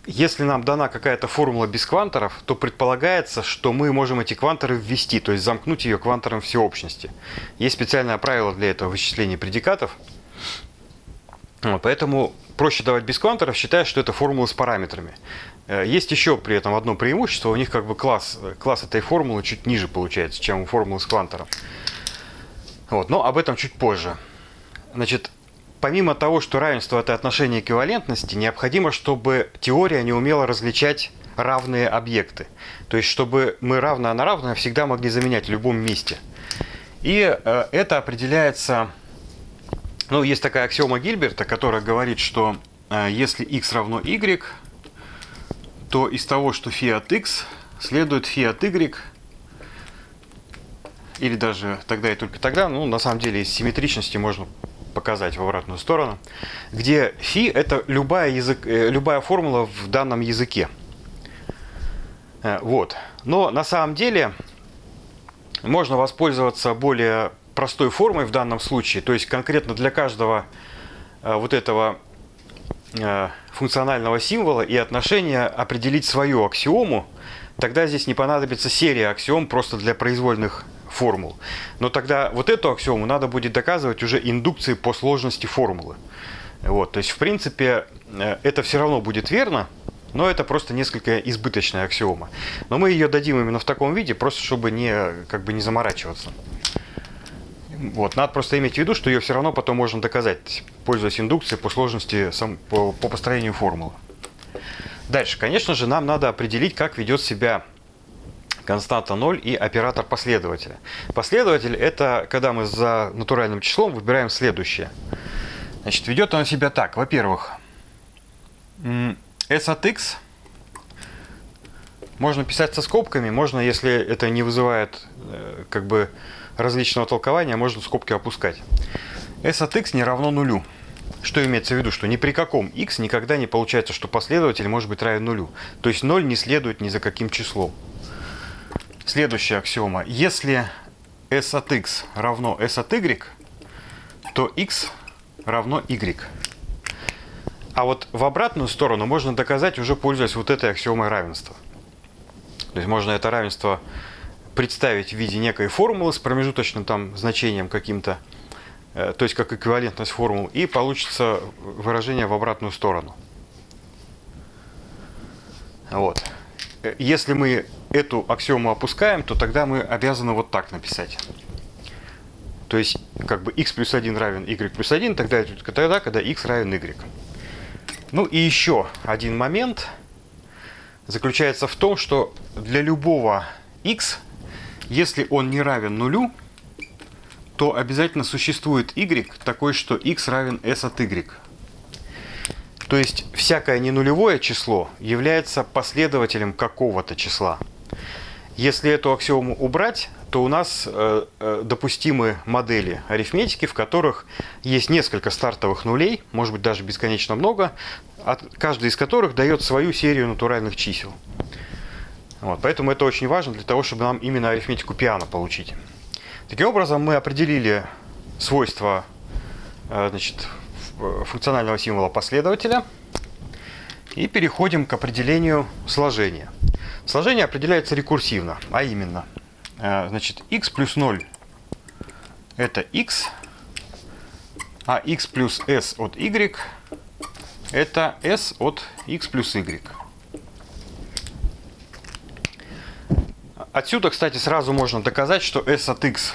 если нам дана какая-то формула без кванторов, то предполагается, что мы можем эти кванторы ввести, то есть замкнуть ее квантором всеобщности. Есть специальное правило для этого вычисления предикатов. Поэтому проще давать без кванторов, считая, что это формула с параметрами. Э, есть еще при этом одно преимущество, у них как бы класс, класс этой формулы чуть ниже получается, чем у формулы с квантором. Вот, но об этом чуть позже. Значит, помимо того, что равенство – это отношение эквивалентности, необходимо, чтобы теория не умела различать равные объекты. То есть, чтобы мы равное на равное всегда могли заменять в любом месте. И э, это определяется... Ну, есть такая аксиома Гильберта, которая говорит, что э, если x равно y, то из того, что φ от x, следует φ от y или даже тогда и только тогда, ну, на самом деле, из симметричности можно показать в обратную сторону, где фи – это любая, язык, э, любая формула в данном языке. Э, вот. Но на самом деле можно воспользоваться более простой формой в данном случае, то есть конкретно для каждого э, вот этого функционального символа и отношения определить свою аксиому, тогда здесь не понадобится серия аксиом просто для произвольных формул. Но тогда вот эту аксиому надо будет доказывать уже индукцией по сложности формулы. Вот, то есть, в принципе, э, это все равно будет верно, но это просто несколько избыточная аксиома. Но мы ее дадим именно в таком виде, просто чтобы не, как бы не заморачиваться. Вот, надо просто иметь в виду, что ее все равно потом можно доказать, пользуясь индукцией по сложности, сам, по, по построению формулы. Дальше, конечно же, нам надо определить, как ведет себя константа 0 и оператор последователя. Последователь – это когда мы за натуральным числом выбираем следующее. Значит, ведет он себя так. Во-первых, s от x можно писать со скобками, можно, если это не вызывает э, как бы различного толкования, можно скобки опускать. s от x не равно нулю. Что имеется в виду? Что ни при каком x никогда не получается, что последователь может быть равен нулю. То есть 0 не следует ни за каким числом. Следующая аксиома. Если s от x равно s от y, то x равно y. А вот в обратную сторону можно доказать уже пользуясь вот этой аксиомой равенства. То есть можно это равенство представить в виде некой формулы с промежуточным там значением каким-то, э, то есть как эквивалентность формул, и получится выражение в обратную сторону. Вот. Э, если мы эту аксиому опускаем, то тогда мы обязаны вот так написать. То есть, как бы x плюс 1 равен y плюс 1, тогда это тогда, когда x равен y. Ну и еще один момент заключается в том, что для любого x, если он не равен нулю, то обязательно существует y такой, что x равен s от y. То есть всякое ненулевое число является последователем какого-то числа. Если эту аксиому убрать, то у нас э, э, допустимы модели арифметики, в которых есть несколько стартовых нулей, может быть даже бесконечно много, каждый из которых дает свою серию натуральных чисел. Вот, поэтому это очень важно для того, чтобы нам именно арифметику пиано получить. Таким образом, мы определили свойства э, значит, функционального символа последователя и переходим к определению сложения. Сложение определяется рекурсивно, а именно, э, значит, x плюс 0 это x, а x плюс s от y это s от x плюс y. Отсюда, кстати, сразу можно доказать, что s от x,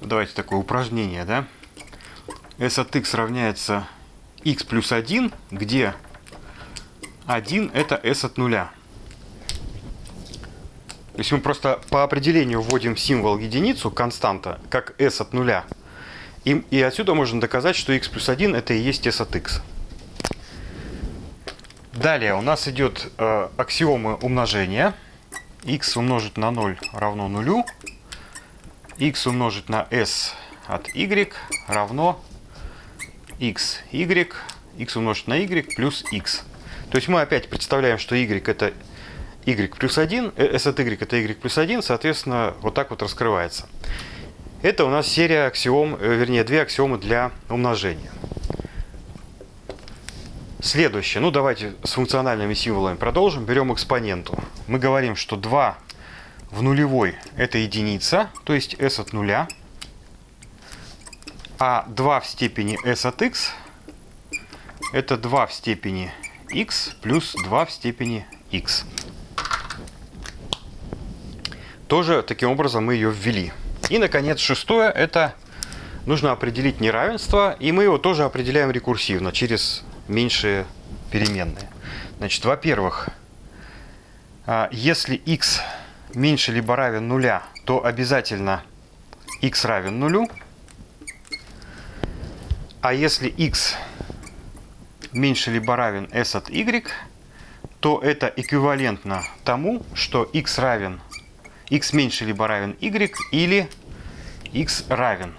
давайте такое упражнение, да, s от x равняется x плюс 1, где 1 это s от нуля. То есть мы просто по определению вводим символ единицу, константа, как s от нуля. И, и отсюда можно доказать, что x плюс 1 это и есть s от x. Далее у нас идет э, аксиомы умножения. x умножить на 0 равно нулю. x умножить на s от y равно x, y, x умножить на y плюс x. То есть мы опять представляем, что y это y плюс 1, s от y это y плюс 1, соответственно, вот так вот раскрывается. Это у нас серия аксиом, э, вернее, две аксиомы для умножения. Следующее. Ну, давайте с функциональными символами продолжим. Берем экспоненту. Мы говорим, что 2 в нулевой – это единица, то есть s от нуля. А 2 в степени s от x – это 2 в степени x плюс 2 в степени x. Тоже таким образом мы ее ввели. И, наконец, шестое – это нужно определить неравенство, и мы его тоже определяем рекурсивно через меньшие переменные. Значит, во-первых, а, если x меньше либо равен нуля, то обязательно x равен нулю. А если x меньше либо равен s от y, то это эквивалентно тому, что x равен x меньше либо равен y или x равен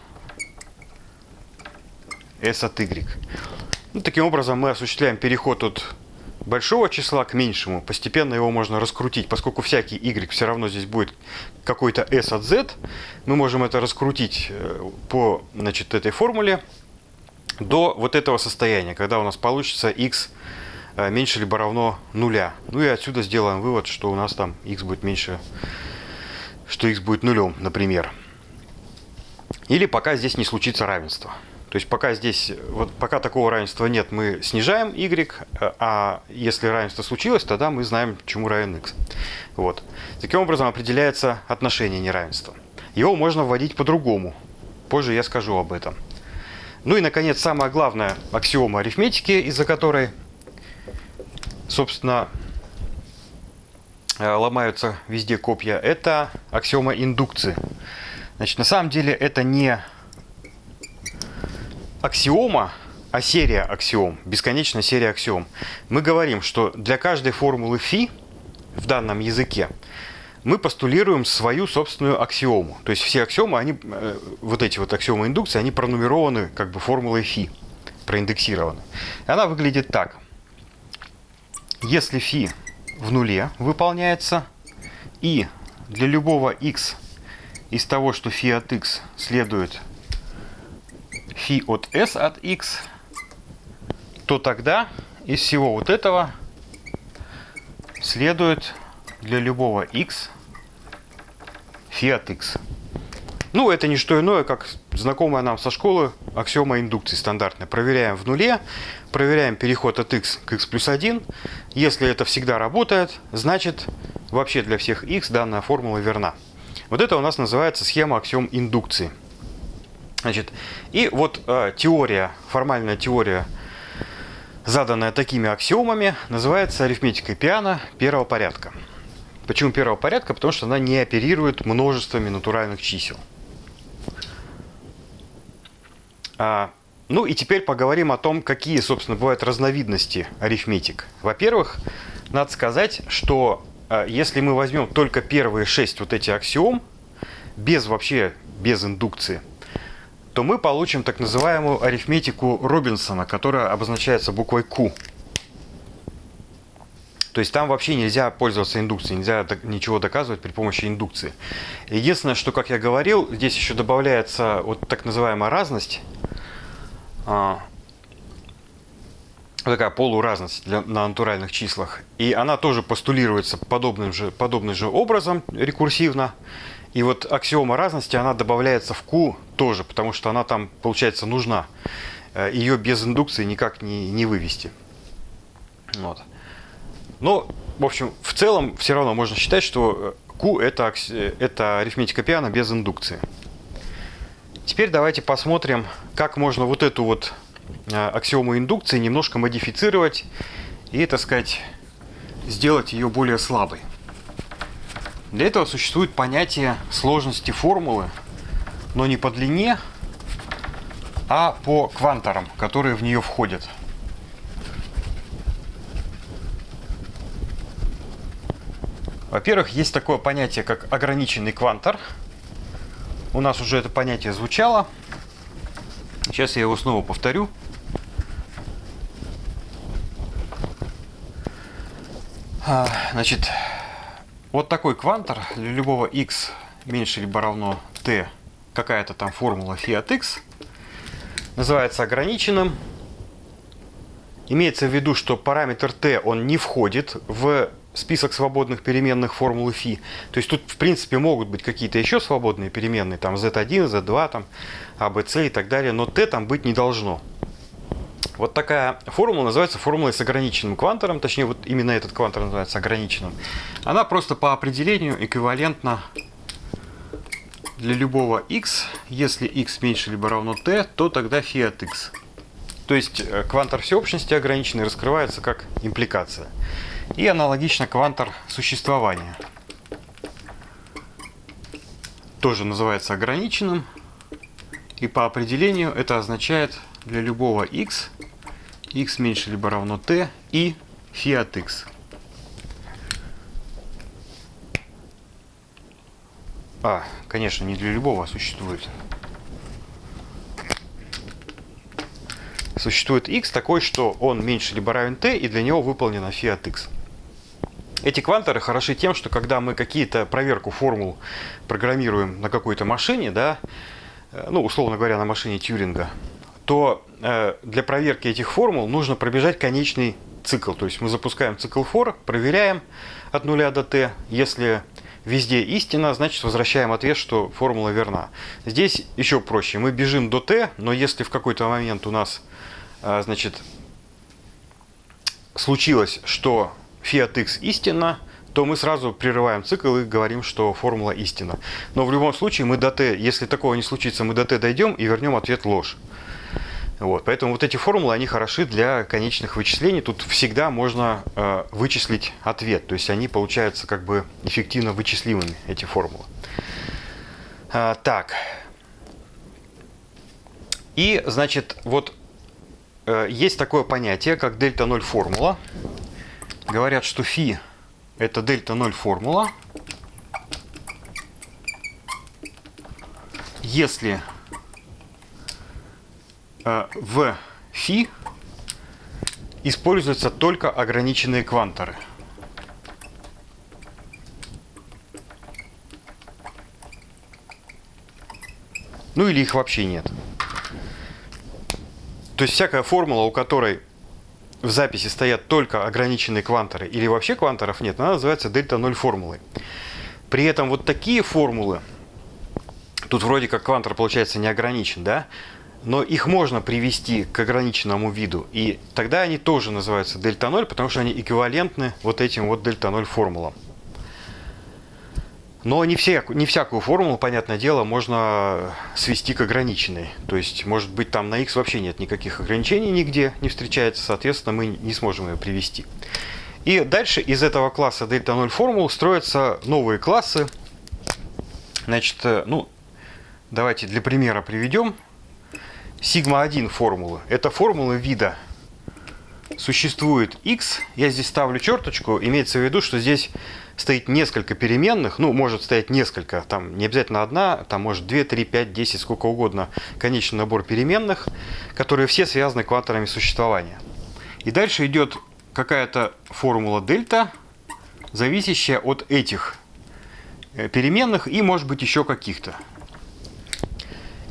s от y. Ну, таким образом мы осуществляем переход от большого числа к меньшему. Постепенно его можно раскрутить. Поскольку всякий y все равно здесь будет какой-то s от z, мы можем это раскрутить э, по значит, этой формуле до вот этого состояния, когда у нас получится x э, меньше либо равно нуля. Ну и отсюда сделаем вывод, что у нас там x будет меньше, что x будет нулем, например. Или пока здесь не случится равенство. То есть пока здесь, вот пока такого равенства нет, мы снижаем y, а если равенство случилось, тогда мы знаем, чему равен x. Вот. Таким образом определяется отношение неравенства. Его можно вводить по-другому. Позже я скажу об этом. Ну и, наконец, самая главная аксиома арифметики, из-за которой, собственно, э, ломаются везде копья, это аксиома индукции. Значит, на самом деле это не аксиома, а серия аксиом, бесконечная серия аксиом. Мы говорим, что для каждой формулы φ в данном языке мы постулируем свою собственную аксиому. То есть все аксиомы, они, э, вот эти вот аксиомы индукции, они пронумерованы как бы формулой φ, проиндексированы. И она выглядит так. Если φ в нуле выполняется, и для любого x из того, что φ от x следует фи от s от x, то тогда из всего вот этого следует для любого x фи от x. Ну, это не что иное, как знакомая нам со школы аксиома индукции стандартная. Проверяем в нуле, проверяем переход от x к x плюс 1. Если это всегда работает, значит вообще для всех x данная формула верна. Вот это у нас называется схема аксиом индукции. Значит, и вот э, теория, формальная теория, заданная такими аксиомами, называется арифметикой пиано первого порядка. Почему первого порядка? Потому что она не оперирует множествами натуральных чисел. А, ну и теперь поговорим о том, какие, собственно, бывают разновидности арифметик. Во-первых, надо сказать, что э, если мы возьмем только первые шесть вот эти аксиом, без вообще, без индукции, то мы получим так называемую арифметику Робинсона, которая обозначается буквой Q. То есть там вообще нельзя пользоваться индукцией, нельзя ничего доказывать при помощи индукции. Единственное, что, как я говорил, здесь еще добавляется вот так называемая разность, а, такая полуразность для, на натуральных числах. И она тоже постулируется подобным же, подобным же образом, рекурсивно. И вот аксиома разности, она добавляется в Q тоже, потому что она там, получается, нужна. Э, Ее без индукции никак не, не вывести. Вот. Но, в общем, в целом все равно можно считать, что Q это, это арифметика пиано без индукции. Теперь давайте посмотрим, как можно вот эту вот э, аксиому индукции немножко модифицировать и, так сказать, сделать ее более слабой. Для этого существует понятие сложности формулы, но не по длине, а по кванторам, которые в нее входят. Во-первых, есть такое понятие, как ограниченный квантор. У нас уже это понятие звучало. Сейчас я его снова повторю. А, значит, вот такой квантор для любого x меньше либо равно t какая-то там формула фи x, называется ограниченным. Имеется в виду, что параметр t, он не входит в список свободных переменных формулы φ. То есть тут, в принципе, могут быть какие-то еще свободные переменные, там z1, z2, там, abc и так далее, но t там быть не должно. Вот такая формула называется формулой с ограниченным квантором, точнее, вот именно этот квантор называется ограниченным. Она просто по определению эквивалентна для любого x. Если x меньше либо равно t, то тогда φ от x. То есть э, квантор всеобщности ограниченный раскрывается как импликация. И аналогично квантор существования. Тоже называется ограниченным. И по определению это означает для любого x, x меньше либо равно t и φ от x. А, конечно, не для любого существует. Существует x такой, что он меньше либо равен t, и для него выполнена φ от x. Эти кванторы хороши тем, что когда мы какие-то проверку формул программируем на какой-то машине, да, э, ну, условно говоря, на машине Тьюринга, то э, для проверки этих формул нужно пробежать конечный цикл. То есть мы запускаем цикл for, проверяем от нуля до t. Если везде истина, значит возвращаем ответ, что формула верна. Здесь еще проще. Мы бежим до t, но если в какой-то момент у нас э, значит, случилось, что фи x истина, то мы сразу прерываем цикл и говорим, что формула истина. Но в любом случае мы до t, если такого не случится, мы до t дойдем и вернем ответ ложь. Вот, поэтому вот эти формулы, они хороши для конечных вычислений. Тут всегда можно э, вычислить ответ. То есть они получаются как бы эффективно вычислимыми, эти формулы. А, так. И, значит, вот э, есть такое понятие, как дельта-0 формула говорят, что φ это дельта 0 формула. Если э, в φ используются только ограниченные кванторы. Ну или их вообще нет. То есть всякая формула, у которой в записи стоят только ограниченные кванторы или вообще кванторов нет, она называется дельта-0 формулой. При этом вот такие формулы, тут вроде как квантор получается не ограничен, да? Но их можно привести к ограниченному виду, и тогда они тоже называются дельта-0, потому что они эквивалентны вот этим вот дельта-0 формулам. Но не, все, не всякую формулу, понятное дело, можно свести к ограниченной. То есть, может быть, там на x вообще нет никаких ограничений нигде не встречается, соответственно, мы не сможем ее привести. И дальше из этого класса дельта 0 формул строятся новые классы. Значит, э, ну, давайте для примера приведем. Сигма 1 формулы. Это формулы вида существует x. Я здесь ставлю черточку. Имеется в виду, что здесь стоит несколько переменных, ну, может стоять несколько, там не обязательно одна, там может 2, 3, 5, 10, сколько угодно, конечный набор переменных, которые все связаны кванторами существования. И дальше идет какая-то формула дельта, зависящая от этих э, переменных и, может быть, еще каких-то.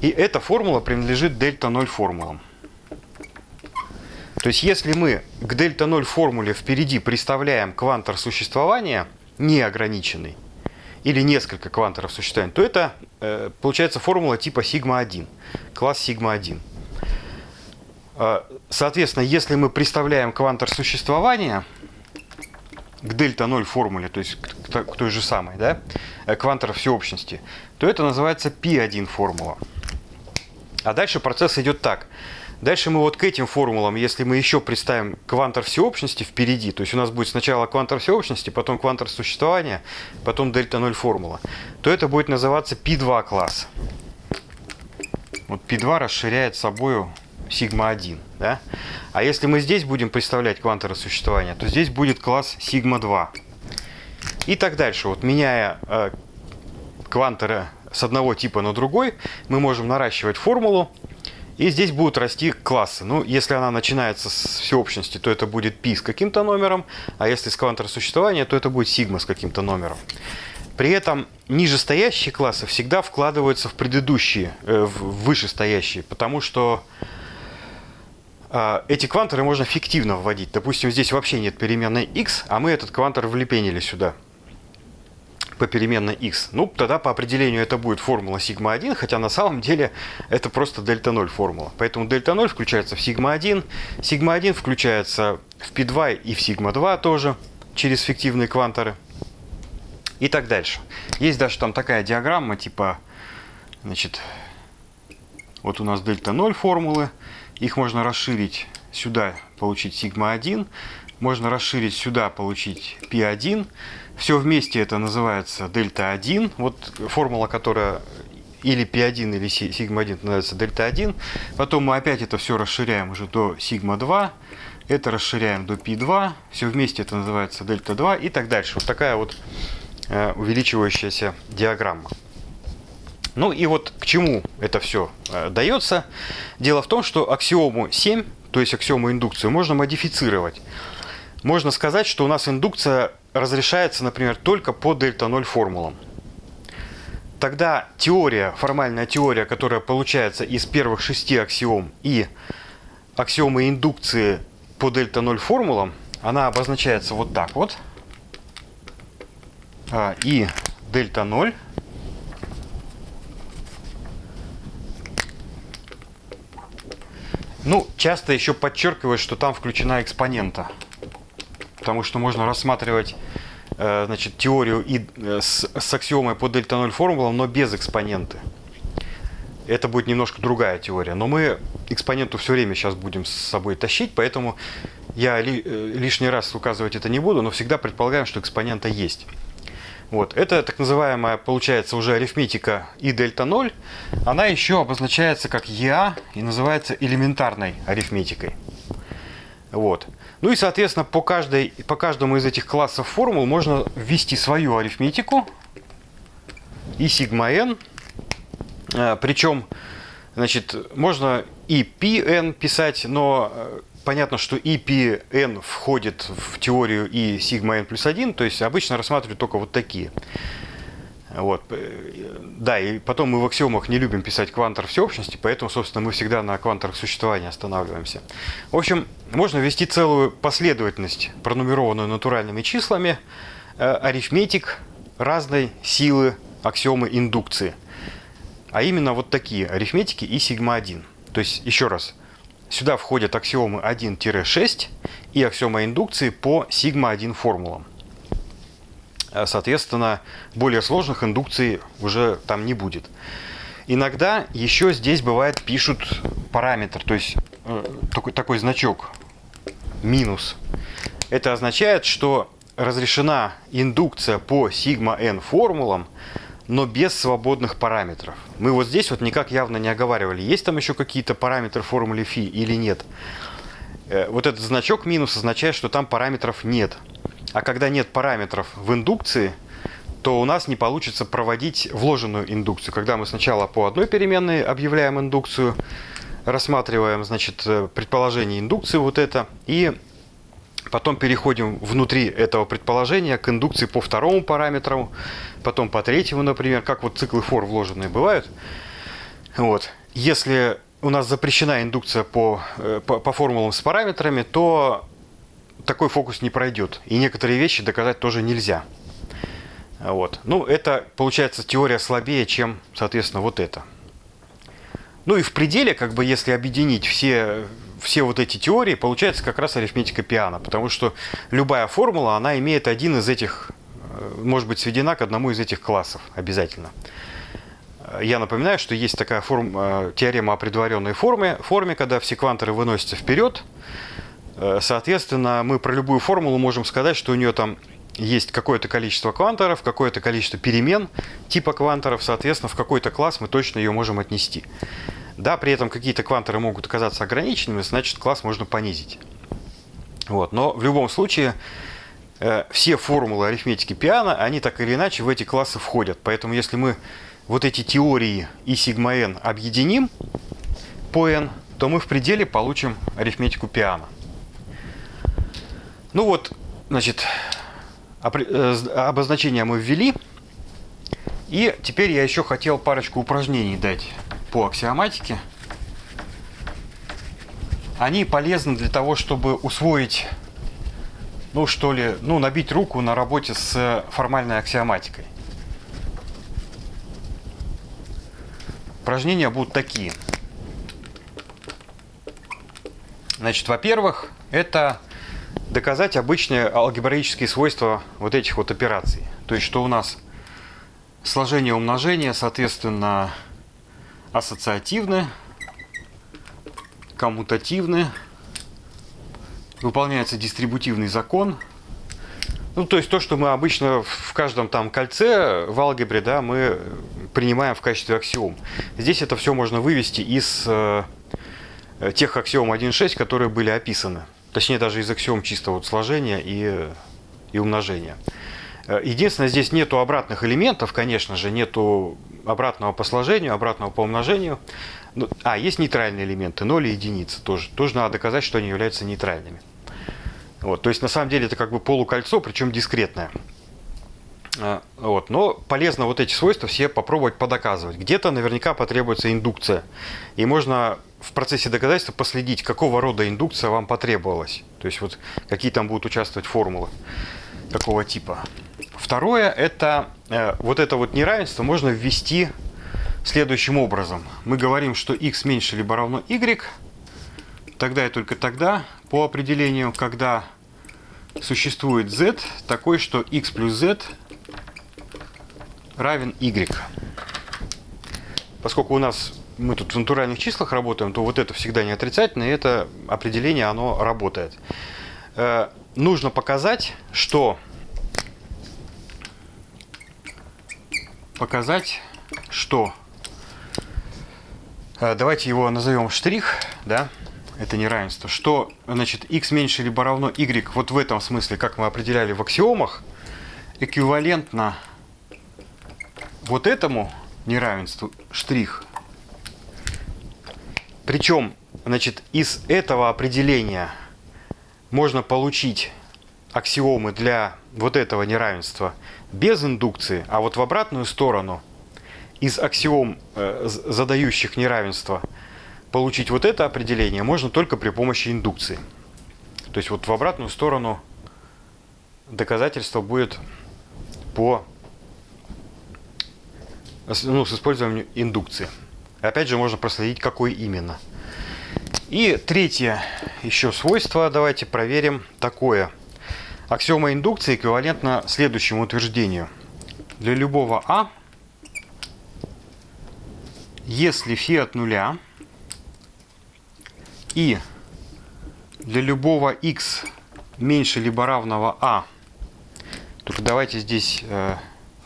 И эта формула принадлежит дельта 0 формулам. То есть, если мы к дельта 0 формуле впереди представляем квантор существования – неограниченный, или несколько кванторов существования, то это э, получается формула типа сигма-1, класс сигма-1. Э, соответственно, если мы представляем квантор существования к дельта-0 формуле, то есть к, к той же самой, да, э, квантор всеобщности, то это называется π1 формула. А дальше процесс идет так. Дальше мы вот к этим формулам, если мы еще представим квантор всеобщности впереди, то есть у нас будет сначала квантор всеобщности, потом квантор существования, потом дельта-0 формула, то это будет называться π2 класс. Вот π2 расширяет собою сигма-1. Да? А если мы здесь будем представлять кванторы существования, то здесь будет класс сигма-2. И так дальше. Вот меняя э, кванторы с одного типа на другой, мы можем наращивать формулу, и здесь будут расти классы. Ну, если она начинается с всеобщности, то это будет π с каким-то номером, а если с квантора существования, то это будет сигма с каким-то номером. При этом нижестоящие классы всегда вкладываются в предыдущие, э, в вышестоящие, потому что э, эти кванторы можно фиктивно вводить. Допустим, здесь вообще нет переменной x, а мы этот квантор влепенили сюда по переменной x. Ну, тогда по определению это будет формула сигма-1, хотя на самом деле это просто дельта-0 формула. Поэтому дельта-0 включается в сигма-1, сигма-1 включается в π2 и в сигма-2 тоже через фиктивные кванторы и так дальше. Есть даже там такая диаграмма, типа, значит, вот у нас дельта 0 формулы, их можно расширить сюда, получить сигма 1, можно расширить сюда, получить π1, все вместе это называется дельта 1, вот формула, которая или π1, или сигма 1 называется дельта 1, потом мы опять это все расширяем уже до сигма 2, это расширяем до π2, все вместе это называется дельта 2 и так дальше. Вот такая вот Э, увеличивающаяся диаграмма. Ну и вот к чему это все э, дается. Дело в том, что аксиому 7, то есть аксиому индукцию, можно модифицировать. Можно сказать, что у нас индукция разрешается, например, только по дельта-0 формулам. Тогда теория, формальная теория, которая получается из первых шести аксиом и аксиомы индукции по дельта-0 формулам, она обозначается вот так вот – а, и дельта 0 Ну, часто еще подчеркивают, что там включена экспонента. Потому что можно рассматривать э, значит, теорию и, э, с, с аксиомой по дельта 0 формулам, но без экспоненты. Это будет немножко другая теория. Но мы экспоненту все время сейчас будем с собой тащить, поэтому я ли, э, лишний раз указывать это не буду, но всегда предполагаем, что экспонента есть. Вот. Это так называемая, получается, уже арифметика и дельта 0. Она еще обозначается как ЕА и называется элементарной арифметикой. Вот. Ну и, соответственно, по, каждой, по каждому из этих классов формул можно ввести свою арифметику и сигма n. А, Причем, значит, можно и pn писать, но э, понятно, что и n входит в теорию и сигма n плюс 1, то есть обычно рассматривают только вот такие. Вот. Да, и потом мы в аксиомах не любим писать квантор всеобщности, поэтому, собственно, мы всегда на кванторах существования останавливаемся. В общем, можно ввести целую последовательность, пронумерованную натуральными числами, э, арифметик разной силы аксиомы индукции. А именно вот такие арифметики и сигма-1. То есть, еще раз, Сюда входят аксиомы 1-6 и аксиома индукции по сигма-1 формулам. Э, соответственно, более сложных индукций уже там не будет. Иногда еще здесь бывает пишут параметр, то есть э, такой, такой значок минус. Это означает, что разрешена индукция по сигма-n формулам, но без свободных параметров. Мы вот здесь вот никак явно не оговаривали, есть там еще какие-то параметры формулы фи или нет. Э, вот этот значок минус означает, что там параметров нет. А когда нет параметров в индукции, то у нас не получится проводить вложенную индукцию. Когда мы сначала по одной переменной объявляем индукцию, рассматриваем, значит, э, предположение индукции вот это, и Потом переходим внутри этого предположения к индукции по второму параметру, потом по третьему, например, как вот циклы фор вложенные бывают. Вот. Если у нас запрещена индукция по, э, по, по формулам с параметрами, то такой фокус не пройдет. И некоторые вещи доказать тоже нельзя. Вот. Ну, это, получается, теория слабее, чем, соответственно, вот это. Ну и в пределе, как бы, если объединить все все вот эти теории, получается как раз арифметика пиано, потому что любая формула, она имеет один из этих, э, может быть сведена к одному из этих классов обязательно. Я напоминаю, что есть такая форм, э, теорема о предваренной форме, форме, когда все кванторы выносятся вперед. Э, соответственно, мы про любую формулу можем сказать, что у нее там есть какое-то количество кванторов, какое-то количество перемен типа кванторов, соответственно, в какой-то класс мы точно ее можем отнести. Да, при этом какие-то кванторы могут оказаться ограниченными, значит класс можно понизить. Вот. Но в любом случае э, все формулы арифметики пиано, они так или иначе в эти классы входят. Поэтому если мы вот эти теории и сигма n объединим по n, то мы в пределе получим арифметику пиано. Ну вот, значит, э, обозначение мы ввели. И теперь я еще хотел парочку упражнений дать по аксиоматике. Они полезны для того, чтобы усвоить, ну что ли, ну набить руку на работе с формальной аксиоматикой. Упражнения будут такие. Значит, во-первых, это доказать обычные алгебраические свойства вот этих вот операций. То есть, что у нас сложение умножения, соответственно, ассоциативны, коммутативны, выполняется дистрибутивный закон. Ну, то есть то, что мы обычно в каждом там кольце в алгебре, да, мы принимаем в качестве аксиом. Здесь это все можно вывести из э, тех аксиом 1.6, которые были описаны. Точнее, даже из аксиом чисто вот сложения и, и умножения. Э, единственное, здесь нету обратных элементов, конечно же, нету обратного по сложению, обратного по умножению. Ну, а, есть нейтральные элементы, 0 и единицы тоже. Тоже надо доказать, что они являются нейтральными. Вот, то есть, на самом деле, это как бы полукольцо, причем дискретное. Э, вот. Но полезно вот эти свойства все попробовать подоказывать. Где-то наверняка потребуется индукция. И можно в процессе доказательства последить, какого рода индукция вам потребовалась. То есть вот какие там будут участвовать формулы, какого типа. Второе, это э, вот это вот неравенство можно ввести следующим образом. Мы говорим, что x меньше либо равно y, тогда и только тогда, по определению, когда существует z такой, что x плюс z равен y. Поскольку у нас мы тут в натуральных числах работаем, то вот это всегда не отрицательно, и это определение, оно работает. Э, нужно показать, что показать, что э, давайте его назовем штрих, да, это неравенство, что значит x меньше либо равно y вот в этом смысле, как мы определяли в аксиомах, эквивалентно вот этому неравенству штрих. Причем, значит, из этого определения можно получить аксиомы для вот этого неравенства без индукции, а вот в обратную сторону из аксиом, э, задающих неравенство, получить вот это определение можно только при помощи индукции. То есть вот в обратную сторону доказательство будет по ну, с использованием индукции. Опять же, можно проследить, какой именно. И третье еще свойство, давайте проверим такое. Аксиома индукции эквивалентна следующему утверждению. Для любого А, если фи от нуля и для любого x меньше либо равного а, только давайте здесь э,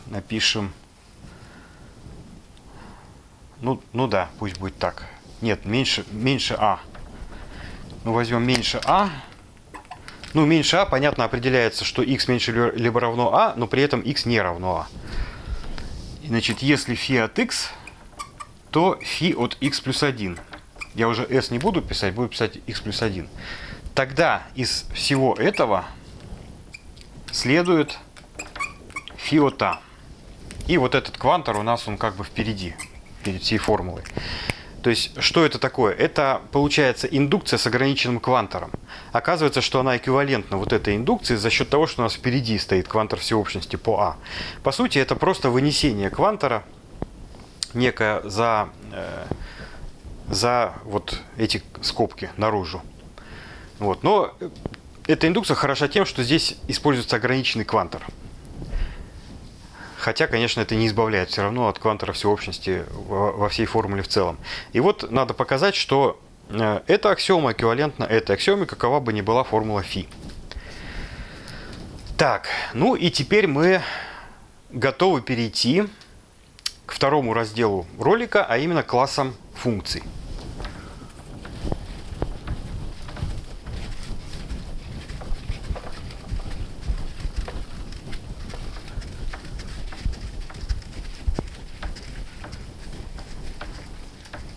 напишем ну, ну да, пусть будет так. Нет, меньше, меньше А. Ну, возьмем меньше А. Ну, меньше А, понятно, определяется, что x меньше либо равно А, но при этом x не равно А. Значит, если фи от x, то фи от x плюс 1. Я уже s не буду писать, буду писать x плюс 1. Тогда из всего этого следует фи от А. И вот этот квантор у нас, он как бы впереди всей формулой. То есть, что это такое? Это, получается, индукция с ограниченным квантором. Оказывается, что она эквивалентна вот этой индукции за счет того, что у нас впереди стоит квантор всеобщности по А. По сути, это просто вынесение квантора некое за, э, за вот эти скобки наружу. Вот. Но эта индукция хороша тем, что здесь используется ограниченный квантор. Хотя, конечно, это не избавляет все равно от квантора всеобщности во всей формуле в целом. И вот надо показать, что э, эта аксиома эквивалентна этой аксиоме, какова бы ни была формула φ. Так, ну и теперь мы готовы перейти к второму разделу ролика, а именно классам функций.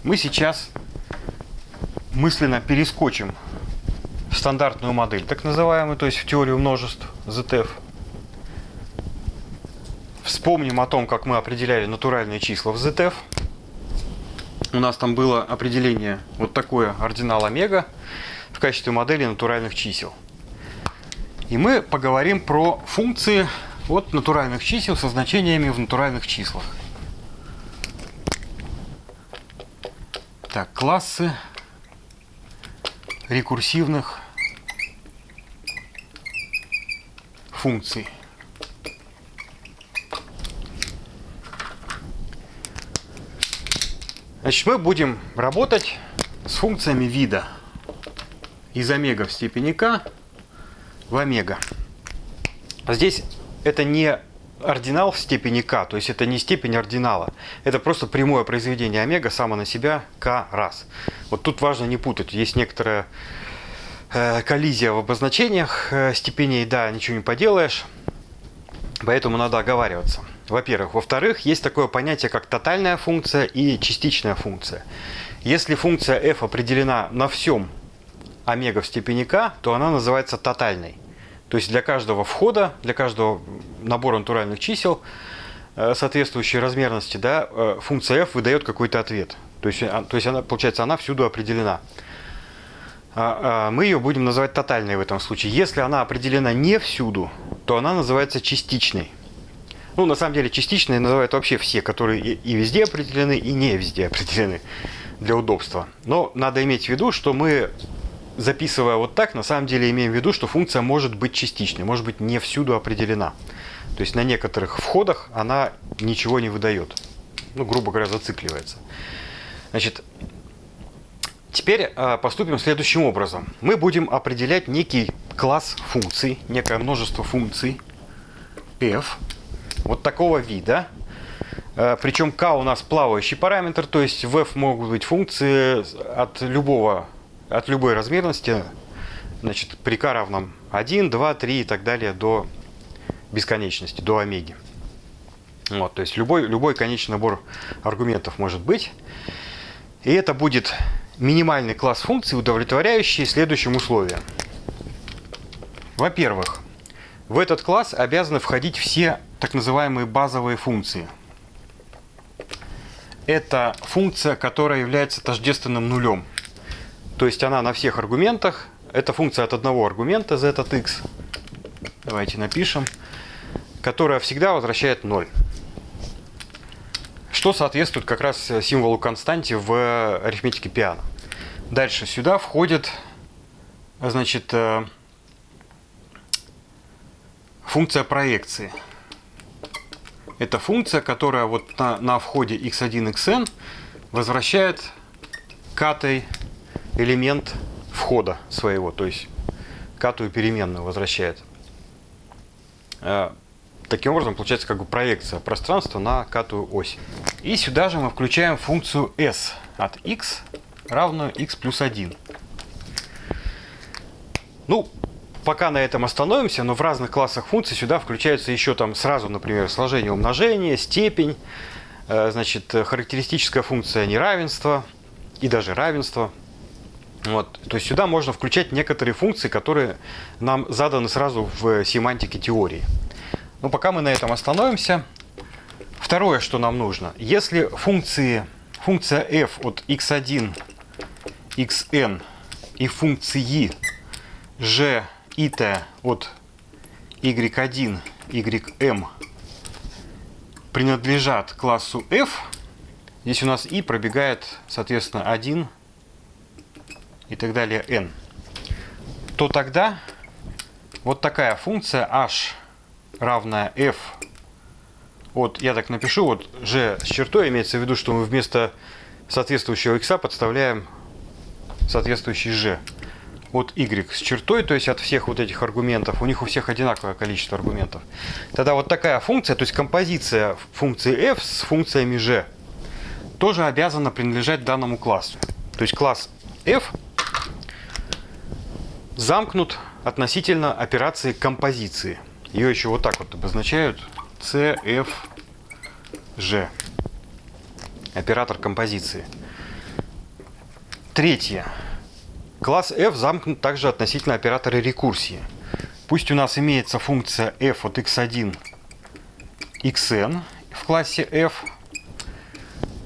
Мы сейчас мысленно перескочим в стандартную модель, так называемую, то есть в теорию множеств ZF. вспомним о том, как мы определяли натуральные числа в ZF. У нас там было определение вот такое ординал омега в качестве модели натуральных чисел. И мы поговорим про функции от натуральных чисел со значениями в натуральных числах. Так, классы рекурсивных функций. Значит, мы будем работать с функциями вида из омега в степени k в омега. Здесь это не ординал в степени k, то есть это не степень ординала. Это просто прямое произведение омега само на себя k раз. Вот тут важно не путать. Есть некоторая э, коллизия в обозначениях э, степеней, да, ничего не поделаешь. Поэтому надо оговариваться. Во-первых. Во-вторых, есть такое понятие, как тотальная функция и частичная функция. Если функция f определена на всем омега в степени k, то она называется тотальной. То есть для каждого входа, для каждого набора натуральных чисел э, соответствующей размерности, да, э, функция f выдает какой-то ответ. То есть, а, то есть она, получается, она всюду определена. А, а, мы ее будем называть тотальной в этом случае. Если она определена не всюду, то она называется частичной. Ну, на самом деле, частичные называют вообще все, которые и везде определены, и не везде определены для удобства. Но надо иметь в виду, что мы записывая вот так, на самом деле имеем в виду, что функция может быть частичной, может быть не всюду определена. То есть на некоторых входах она ничего не выдает. Ну, грубо говоря, зацикливается. Значит, теперь а, поступим следующим образом. Мы будем определять некий класс функций, некое множество функций f, вот такого вида. А, Причем k у нас плавающий параметр, то есть в f могут быть функции от любого от любой размерности, значит, при k равном 1, 2, 3 и так далее до бесконечности, до омеги. Вот, то есть любой, любой конечный набор аргументов может быть. И это будет минимальный класс функций, удовлетворяющий следующим условиям. Во-первых, в этот класс обязаны входить все так называемые базовые функции. Это функция, которая является тождественным нулем. То есть она на всех аргументах. Это функция от одного аргумента z от x. Давайте напишем. Которая всегда возвращает 0. Что соответствует как раз символу константе в арифметике пиано. Дальше сюда входит значит, э, функция проекции. Это функция, которая вот на, на входе x1, xn возвращает катой элемент входа своего, то есть катую переменную возвращает. Э, таким образом, получается как бы проекция пространства на катую ось. И сюда же мы включаем функцию s от x равную x плюс 1. Ну, пока на этом остановимся, но в разных классах функций сюда включаются еще там сразу, например, сложение умножения, степень, э, значит, характеристическая функция неравенства и даже равенство – вот. То есть сюда можно включать некоторые функции, которые нам заданы сразу в семантике теории. Но пока мы на этом остановимся. Второе, что нам нужно. Если функции, функция f от x1, xn и функции g и t от y1, ym принадлежат классу f, здесь у нас i пробегает, соответственно, 1, и так далее n, то тогда вот такая функция h равная f от, я так напишу, вот g с чертой, имеется в виду, что мы вместо соответствующего x подставляем соответствующий g от y с чертой, то есть от всех вот этих аргументов, у них у всех одинаковое количество аргументов. Тогда вот такая функция, то есть композиция функции f с функциями g, тоже обязана принадлежать данному классу. То есть класс f замкнут относительно операции композиции. Ее еще вот так вот обозначают CFG. Оператор композиции. Третье. Класс f замкнут также относительно оператора рекурсии. Пусть у нас имеется функция f от x1, xn в классе f.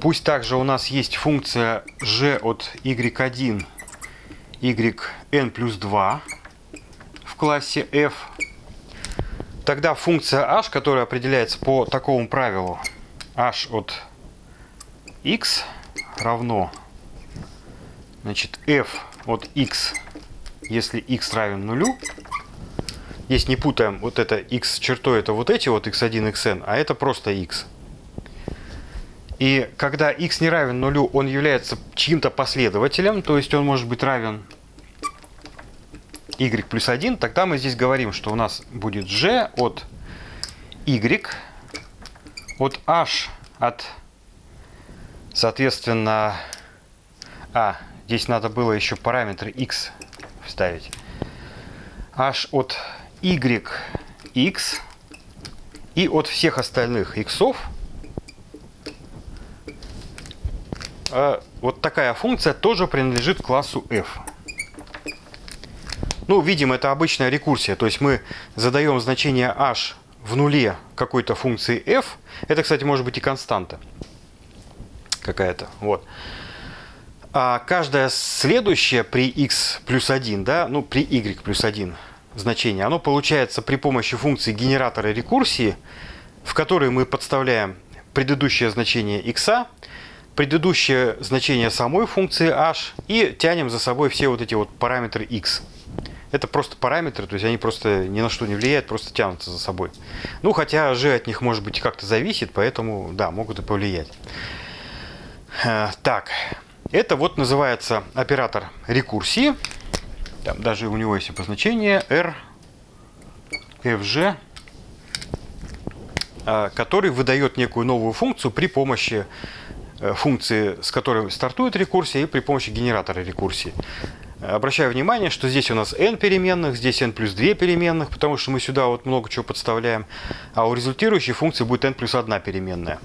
Пусть также у нас есть функция g от y1, yn плюс 2 в классе f. Тогда функция h, которая определяется по такому правилу, h от x равно значит, f от x, если x равен нулю, Здесь не путаем, вот это x чертой, это вот эти вот x1, xn, а это просто x. И когда x не равен нулю, он является чьим-то последователем, то есть он может быть равен y плюс 1, тогда мы здесь говорим, что у нас будет g от y от h от, соответственно, а, здесь надо было еще параметр x вставить. h от y, x и от всех остальных иксов а, вот такая функция тоже принадлежит классу f. Ну, видим, это обычная рекурсия, то есть мы задаем значение h в нуле какой-то функции f. Это, кстати, может быть и константа какая-то. Вот. А каждая следующая при x плюс 1, да, ну, при y плюс 1 значение, оно получается при помощи функции генератора рекурсии, в которой мы подставляем предыдущее значение x, предыдущее значение самой функции h и тянем за собой все вот эти вот параметры x. Это просто параметры, то есть они просто ни на что не влияют, просто тянутся за собой. Ну, хотя g от них может быть как-то зависит, поэтому, да, могут и повлиять. Э, так, это вот называется оператор рекурсии. Там даже у него есть обозначение R, FG, а, который выдает некую новую функцию при помощи э, функции, с которой стартует рекурсия, и при помощи генератора рекурсии. Обращаю внимание, что здесь у нас n переменных, здесь n плюс 2 переменных, потому что мы сюда вот много чего подставляем, а у результирующей функции будет n плюс 1 переменная.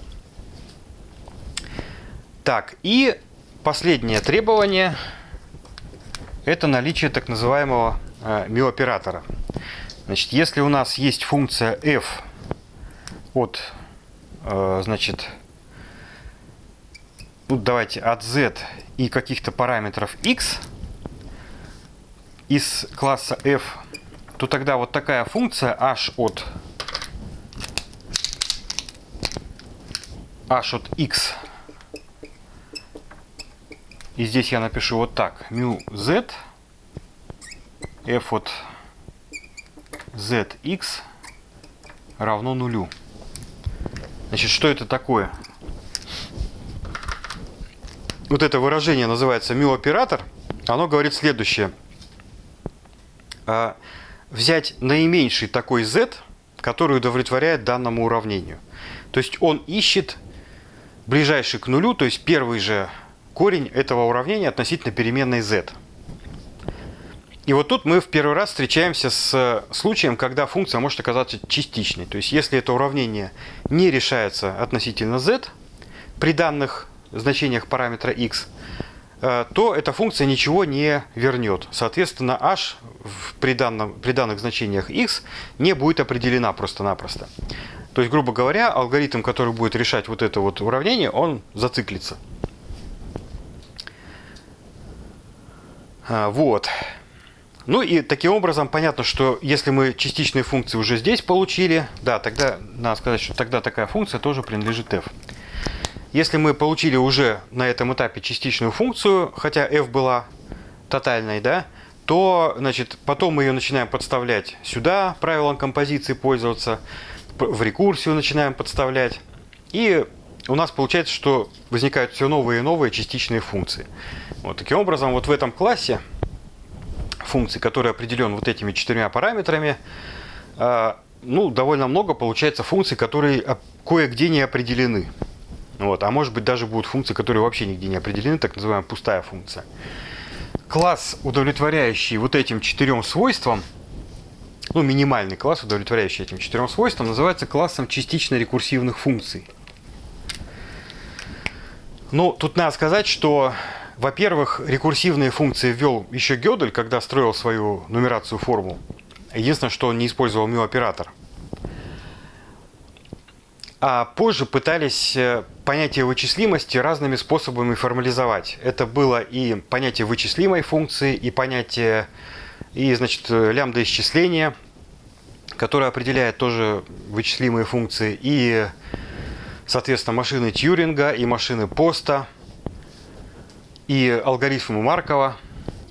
Так, и последнее требование – это наличие так называемого э, миоператора. Значит, если у нас есть функция f от, э, значит, ну, давайте от z и каких-то параметров x из класса f, то тогда вот такая функция h от h от x и здесь я напишу вот так. mu z f от zx равно нулю. Значит, что это такое? Вот это выражение называется mu-оператор. Оно говорит следующее. А, взять наименьший такой z, который удовлетворяет данному уравнению. То есть он ищет ближайший к нулю, то есть первый же корень этого уравнения относительно переменной z. И вот тут мы в первый раз встречаемся с случаем, когда функция может оказаться частичной. То есть если это уравнение не решается относительно z при данных значениях параметра x, э, то эта функция ничего не вернет. Соответственно, h при, данном, при данных значениях x не будет определена просто-напросто. То есть, грубо говоря, алгоритм, который будет решать вот это вот уравнение, он зациклится. А, вот. Ну и таким образом понятно, что если мы частичные функции уже здесь получили, да, тогда надо сказать, что тогда такая функция тоже принадлежит f. Если мы получили уже на этом этапе частичную функцию, хотя f была тотальной, да, то значит, потом мы ее начинаем подставлять сюда, правилам композиции пользоваться, в рекурсию начинаем подставлять. И у нас получается, что возникают все новые и новые частичные функции. Вот таким образом, вот в этом классе функций, который определен вот этими четырьмя параметрами, а, ну, довольно много получается функций, которые кое-где не определены. Вот, а может быть даже будут функции, которые вообще нигде не определены, так называемая пустая функция. Класс, удовлетворяющий вот этим четырем свойствам, ну, минимальный класс, удовлетворяющий этим четырем свойствам, называется классом частично рекурсивных функций. Ну, тут надо сказать, что во-первых, рекурсивные функции ввел еще Гёдель, когда строил свою нумерацию формул. Единственное, что он не использовал mu-оператор. А позже пытались э, понятие вычислимости разными способами формализовать. Это было и понятие вычислимой функции, и понятие и, значит, лямбда исчисления, которое определяет тоже вычислимые функции, и, соответственно, машины Тьюринга, и машины Поста, и алгоритмы Маркова.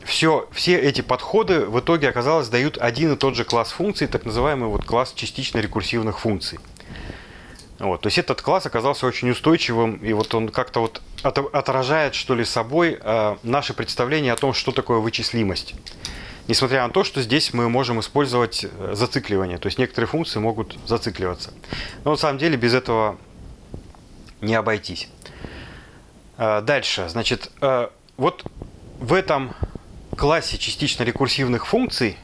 Все, все эти подходы в итоге, оказалось, дают один и тот же класс функций, так называемый вот класс частично рекурсивных функций. Вот, то есть этот класс оказался очень устойчивым, и вот он как-то вот отражает, что ли, собой э, наше представление о том, что такое вычислимость. Несмотря на то, что здесь мы можем использовать э, зацикливание, то есть некоторые функции могут зацикливаться. Но на самом деле без этого не обойтись. Э, дальше, значит, э, вот в этом классе частично рекурсивных функций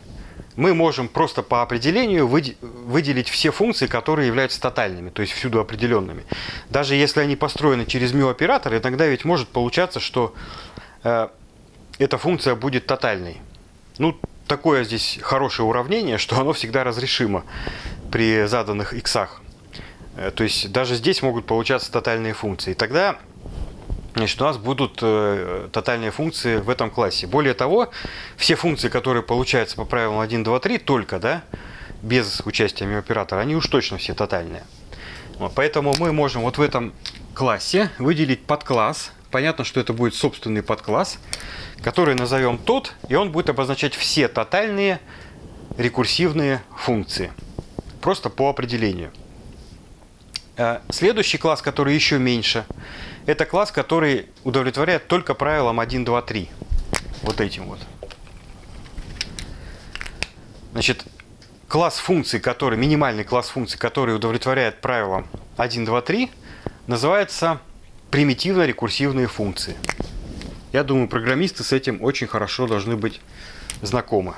мы можем просто по определению выделить все функции, которые являются тотальными, то есть всюду определенными. Даже если они построены через μ-оператор, иногда ведь может получаться, что э, эта функция будет тотальной. Ну, такое здесь хорошее уравнение, что оно всегда разрешимо при заданных иксах. Э, то есть даже здесь могут получаться тотальные функции. Тогда значит, у нас будут э, тотальные функции в этом классе. Более того, все функции, которые получаются по правилам 1, 2, 3, только, да, без участия оператора, они уж точно все тотальные. Вот, поэтому мы можем вот в этом классе выделить подкласс. Понятно, что это будет собственный подкласс, который назовем тот, и он будет обозначать все тотальные рекурсивные функции. Просто по определению. Э, следующий класс, который еще меньше, это класс, который удовлетворяет только правилам 1, 2, 3. Вот этим вот. Значит, класс функций, который, минимальный класс функций, который удовлетворяет правилам 1, 2, 3, называется примитивно-рекурсивные функции. Я думаю, программисты с этим очень хорошо должны быть знакомы.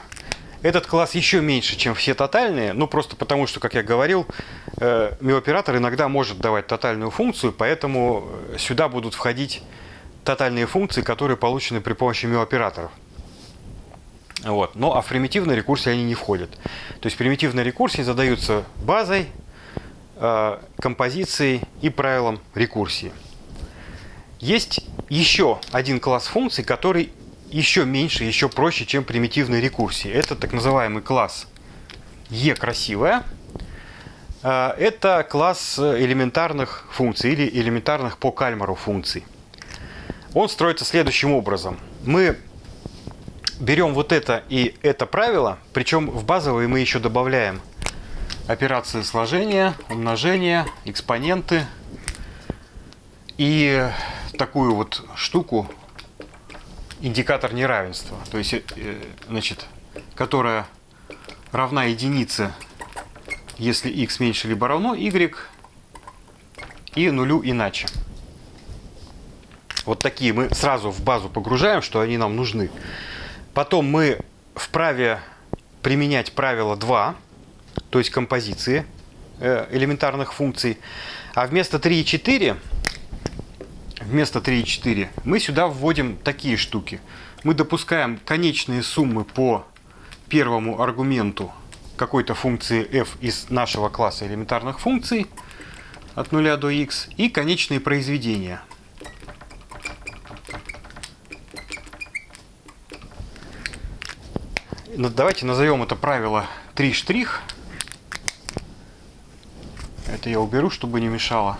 Этот класс еще меньше, чем все тотальные, ну просто потому, что, как я говорил, э, миоператор иногда может давать тотальную функцию, поэтому э, сюда будут входить тотальные функции, которые получены при помощи миоператоров. Вот. Но а в примитивной рекурсии они не входят. То есть примитивные рекурсии задаются базой, э, композицией и правилом рекурсии. Есть еще один класс функций, который еще меньше, еще проще, чем примитивные рекурсии. Это так называемый класс E красивая. А, это класс элементарных функций или элементарных по Кальмару функций. Он строится следующим образом. Мы берем вот это и это правило, причем в базовые мы еще добавляем операции сложения, умножения, экспоненты и такую вот штуку индикатор неравенства, то есть, э, значит, которая равна единице, если x меньше либо равно y, и нулю иначе. Вот такие мы сразу в базу погружаем, что они нам нужны. Потом мы вправе применять правило 2, то есть композиции э, элементарных функций. А вместо 3 и 4 вместо 3,4 мы сюда вводим такие штуки. Мы допускаем конечные суммы по первому аргументу какой-то функции f из нашего класса элементарных функций от 0 до x и конечные произведения. Ну, давайте назовем это правило 3 штрих. Это я уберу, чтобы не мешало.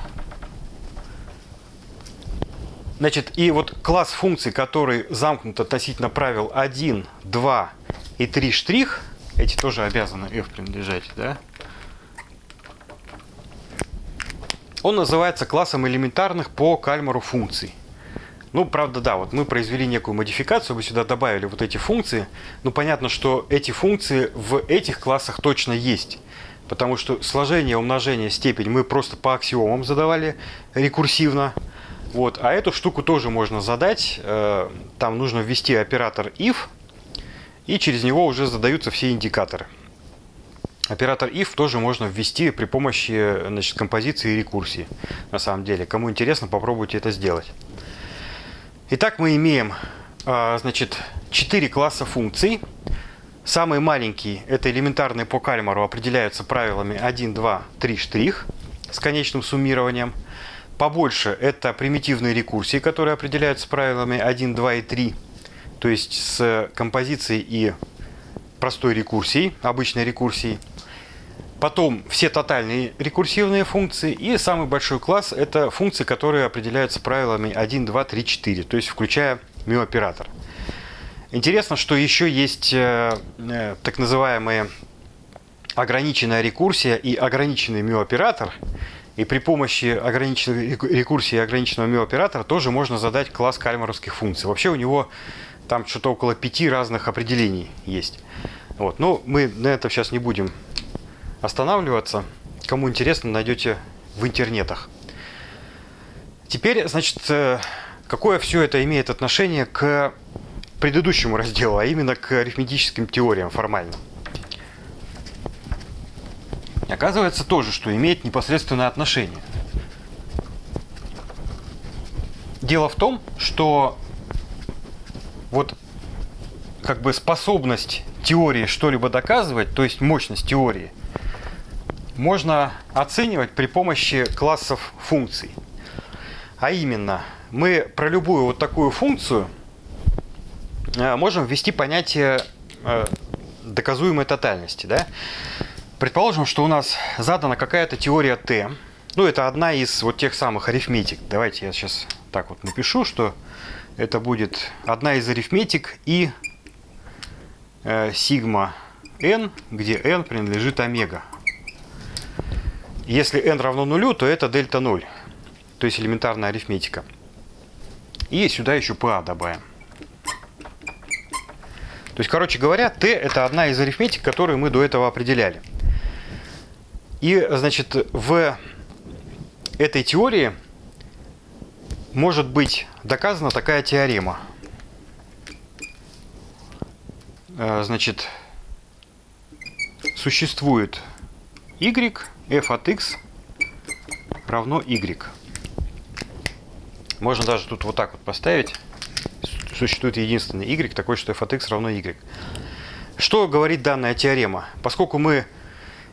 Значит, и вот класс функций, который замкнут относительно правил 1, 2 и 3 штрих, эти тоже обязаны f принадлежать, да? Он называется классом элементарных по кальмару функций. Ну, правда, да, вот мы произвели некую модификацию, мы сюда добавили вот эти функции. Ну, понятно, что эти функции в этих классах точно есть. Потому что сложение, умножение, степень мы просто по аксиомам задавали рекурсивно. Вот, а эту штуку тоже можно задать. Э, там нужно ввести оператор if, и через него уже задаются все индикаторы. Оператор if тоже можно ввести при помощи значит, композиции и рекурсии. На самом деле, кому интересно, попробуйте это сделать. Итак, мы имеем э, значит, 4 класса функций. Самый маленький, это элементарные по Кальмару, определяются правилами 1, 2, 3 штрих. с конечным суммированием. Побольше это примитивные рекурсии, которые определяются правилами 1, 2 и 3. То есть с композицией и простой рекурсией, обычной рекурсией. Потом все тотальные рекурсивные функции. И самый большой класс – это функции, которые определяются правилами 1, 2, 3, 4, то есть включая миоператор. Интересно, что еще есть э, э, так называемые ограниченная рекурсия и ограниченный миоператор. И при помощи ограниченной рекурсии ограниченного миоператора тоже можно задать класс кальмаровских функций. Вообще у него там что-то около пяти разных определений есть. Вот. Но мы на этом сейчас не будем останавливаться. Кому интересно, найдете в интернетах. Теперь, значит, э, какое все это имеет отношение к предыдущему разделу, а именно к арифметическим теориям формальным. Оказывается тоже, что имеет непосредственное отношение. Дело в том, что вот как бы способность теории что-либо доказывать, то есть мощность теории, можно оценивать при помощи классов функций. А именно, мы про любую вот такую функцию э, можем ввести понятие э, доказуемой тотальности. Да? Предположим, что у нас задана какая-то теория Т. Ну, это одна из вот тех самых арифметик. Давайте я сейчас так вот напишу, что это будет одна из арифметик и э, сигма n, где n принадлежит омега. Если n равно нулю, то это дельта 0, то есть элементарная арифметика. И сюда еще PA добавим. То есть, короче говоря, t это одна из арифметик, которую мы до этого определяли. И, значит, в этой теории может быть доказана такая теорема. Э, значит, существует y, f от x равно y. Можно даже тут вот так вот поставить. Существует единственный y, такой, что f от x равно y. Что говорит данная теорема? Поскольку мы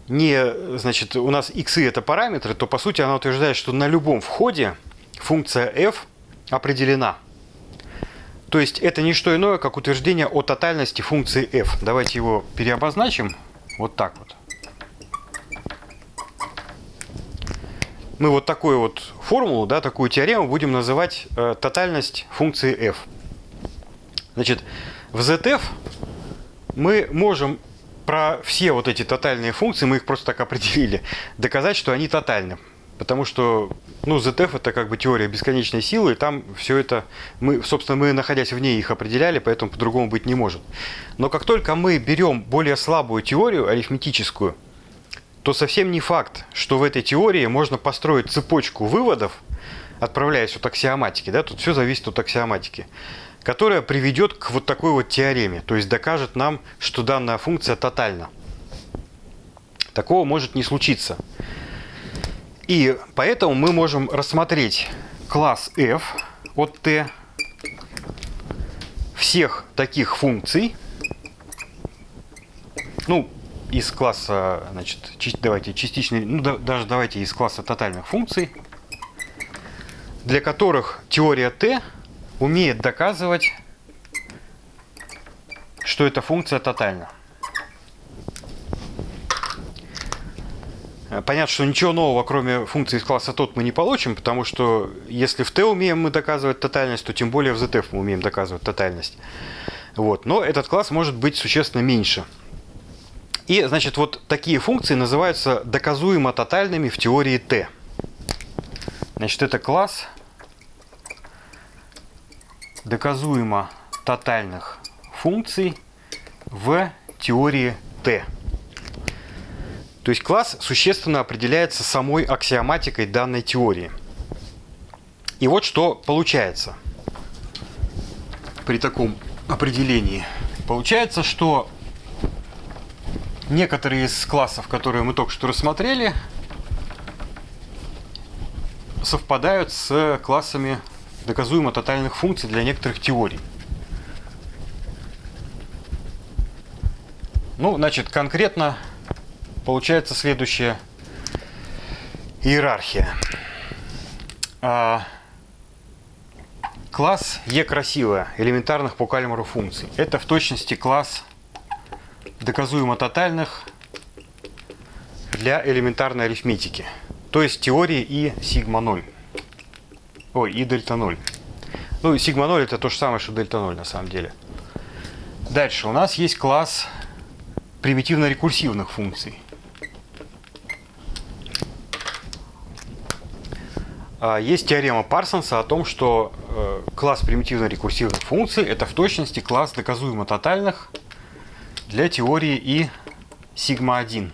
не, значит, у нас x это параметры, то по сути она утверждает, что на любом входе функция f определена. То есть это не что иное, как утверждение о тотальности функции f. Давайте его переобозначим вот так вот. Мы вот такую вот формулу, да, такую теорему будем называть э, тотальность функции f. Значит, в ZF мы можем про все вот эти тотальные функции, мы их просто так определили, доказать, что они тотальны. Потому что, ну, ZF это как бы теория бесконечной силы, и там все это, мы, собственно, мы, находясь в ней, их определяли, поэтому по-другому быть не может. Но как только мы берем более слабую теорию, арифметическую, то совсем не факт, что в этой теории можно построить цепочку выводов, отправляясь от аксиоматики, да, тут все зависит от аксиоматики, которая приведет к вот такой вот теореме, то есть докажет нам, что данная функция тотальна. Такого может не случиться. И поэтому мы можем рассмотреть класс f от t всех таких функций, ну, из класса, значит, давайте частичный, ну, да, даже давайте из класса тотальных функций, для которых теория t умеет доказывать, что эта функция тотальна. Понятно, что ничего нового, кроме функции из класса тот, мы не получим, потому что если в t умеем мы доказывать тотальность, то тем более в ZF мы умеем доказывать тотальность. Вот. Но этот класс может быть существенно меньше. И, значит, вот такие функции называются доказуемо тотальными в теории t. Значит, это класс доказуемо тотальных функций в теории t. То есть класс существенно определяется самой аксиоматикой данной теории. И вот что получается при таком определении. Получается, что некоторые из классов, которые мы только что рассмотрели, совпадают с классами доказуемо тотальных функций для некоторых теорий. Ну, значит, конкретно получается следующее. Иерархия. А, класс Е красивая элементарных по Кальмару функций. Это в точности класс доказуемо тотальных для элементарной арифметики. То есть теории и сигма 0. Ой, и дельта 0. Ну, сигма 0 это то же самое, что дельта 0 на самом деле. Дальше у нас есть класс примитивно-рекурсивных функций. А, есть теорема Парсонса о том, что э, класс примитивно-рекурсивных функций это в точности класс доказуемо тотальных для теории и сигма-1.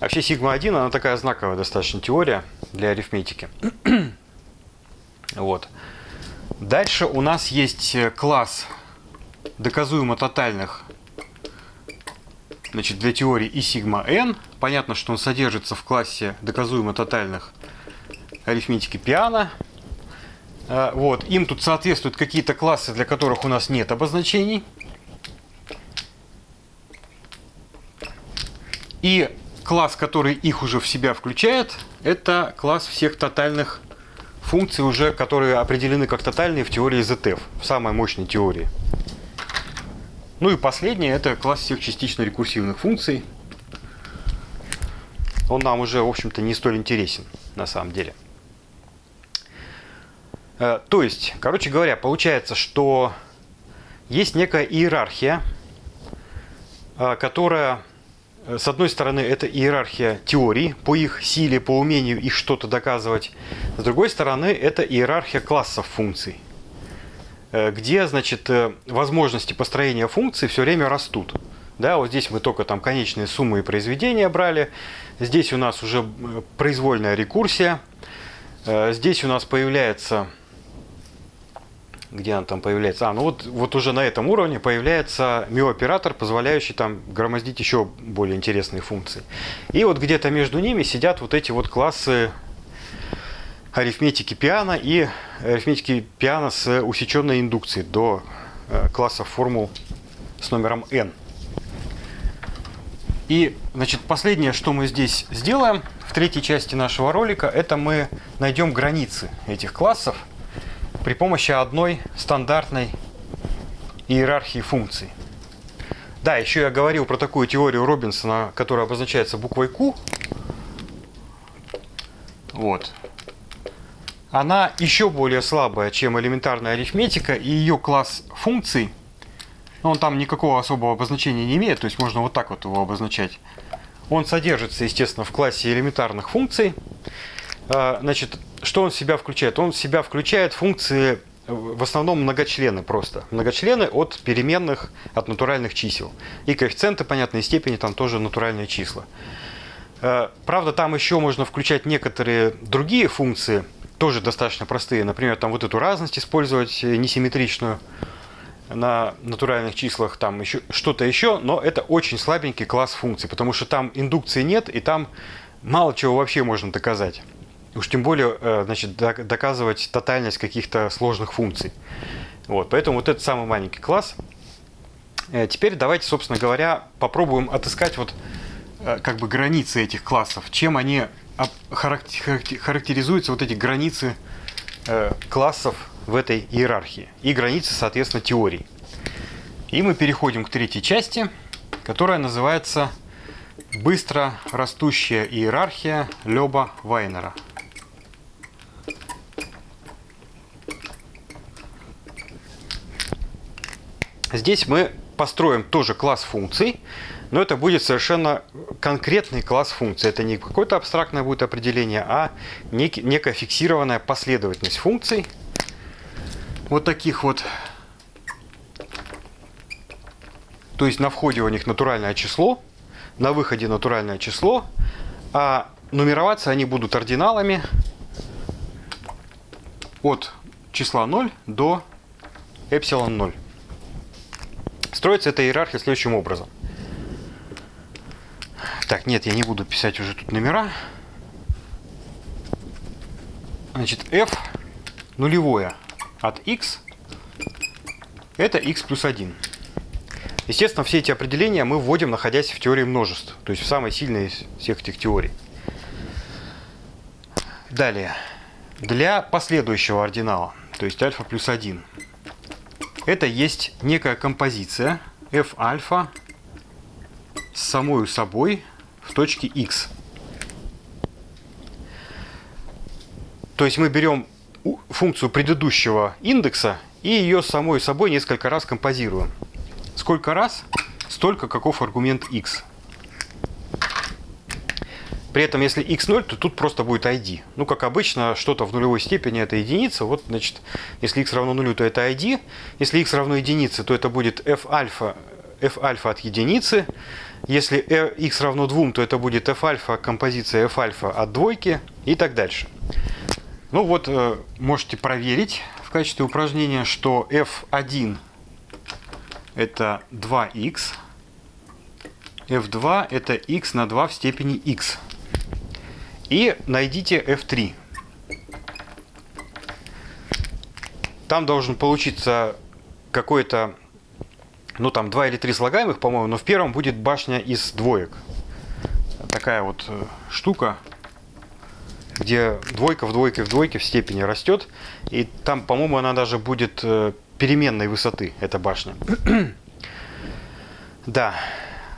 Вообще сигма-1 она такая знаковая достаточно теория для арифметики. [CLEARS THROAT] вот. Дальше у нас есть класс доказуемо тотальных значит, для теории и сигма n. Понятно, что он содержится в классе доказуемо тотальных арифметики пиано. А, вот. Им тут соответствуют какие-то классы, для которых у нас нет обозначений. И класс, который их уже в себя включает, это класс всех тотальных функций, уже, которые определены как тотальные в теории ZF, в самой мощной теории. Ну и последнее, это класс всех частично рекурсивных функций. Он нам уже, в общем-то, не столь интересен на самом деле. Э, то есть, короче говоря, получается, что есть некая иерархия, э, которая, с одной стороны, это иерархия теорий по их силе, по умению их что-то доказывать. С другой стороны, это иерархия классов функций, где, значит, возможности построения функций все время растут. Да, вот здесь мы только там конечные суммы и произведения брали. Здесь у нас уже произвольная рекурсия. Здесь у нас появляется где она там появляется? А, ну вот, вот уже на этом уровне появляется мио-оператор, позволяющий там громоздить еще более интересные функции. И вот где-то между ними сидят вот эти вот классы арифметики пиано и арифметики пиано с усеченной индукцией до э, классов формул с номером n. И, значит, последнее, что мы здесь сделаем в третьей части нашего ролика, это мы найдем границы этих классов – при помощи одной стандартной иерархии функций. Да, еще я говорил про такую теорию Робинсона, которая обозначается буквой Q. Вот. Она еще более слабая, чем элементарная арифметика, и ее класс функций, ну, он там никакого особого обозначения не имеет, то есть можно вот так вот его обозначать. Он содержится, естественно, в классе элементарных функций. А, значит, что он в себя включает? Он в себя включает функции в основном многочлены просто. Многочлены от переменных, от натуральных чисел. И коэффициенты, понятной степени, там тоже натуральные числа. А, правда, там еще можно включать некоторые другие функции, тоже достаточно простые. Например, там вот эту разность использовать несимметричную на натуральных числах, там еще что-то еще, но это очень слабенький класс функций, потому что там индукции нет, и там мало чего вообще можно доказать. Уж тем более, э, значит, доказывать тотальность каких-то сложных функций. Вот, поэтому вот этот самый маленький класс. Э, теперь давайте, собственно говоря, попробуем отыскать вот э, как бы границы этих классов. Чем они характеризуются, вот эти границы классов в этой иерархии. И границы, соответственно, теорий. И мы переходим к третьей части, которая называется «Быстро растущая иерархия Лёба Вайнера». Здесь мы построим тоже класс функций, но это будет совершенно конкретный класс функций. Это не какое-то абстрактное будет определение, а нек некая фиксированная последовательность функций. Вот таких вот. То есть на входе у них натуральное число, на выходе натуральное число, а нумероваться они будут ординалами от числа 0 до эпсилон 0. Строится эта иерархия следующим образом. Так, нет, я не буду писать уже тут номера. Значит, f нулевое от x это x плюс 1. Естественно, все эти определения мы вводим, находясь в теории множеств, то есть в самой сильной из всех этих теорий. Далее. Для последующего ординала, то есть альфа плюс 1, это есть некая композиция f альфа с самой собой в точке x. То есть мы берем функцию предыдущего индекса и ее самой собой несколько раз композируем. Сколько раз? Столько, каков аргумент x. При этом, если x0, то тут просто будет id. Ну, как обычно, что-то в нулевой степени это единица. Вот, значит, если x равно нулю, то это id. Если x равно единице, то это будет f альфа, f альфа от единицы. Если x равно 2, то это будет f альфа, композиция f альфа от двойки и так дальше. Ну вот, э, можете проверить в качестве упражнения, что f1 это 2x, f2 это x на 2 в степени x. И найдите f3. Там должен получиться какой-то, ну там 2 или 3 слагаемых, по-моему, но в первом будет башня из двоек. Такая вот э, штука, где двойка в двойке в двойке в степени растет. И там, по-моему, она даже будет э, переменной высоты, эта башня. [CLEARS THROAT] да.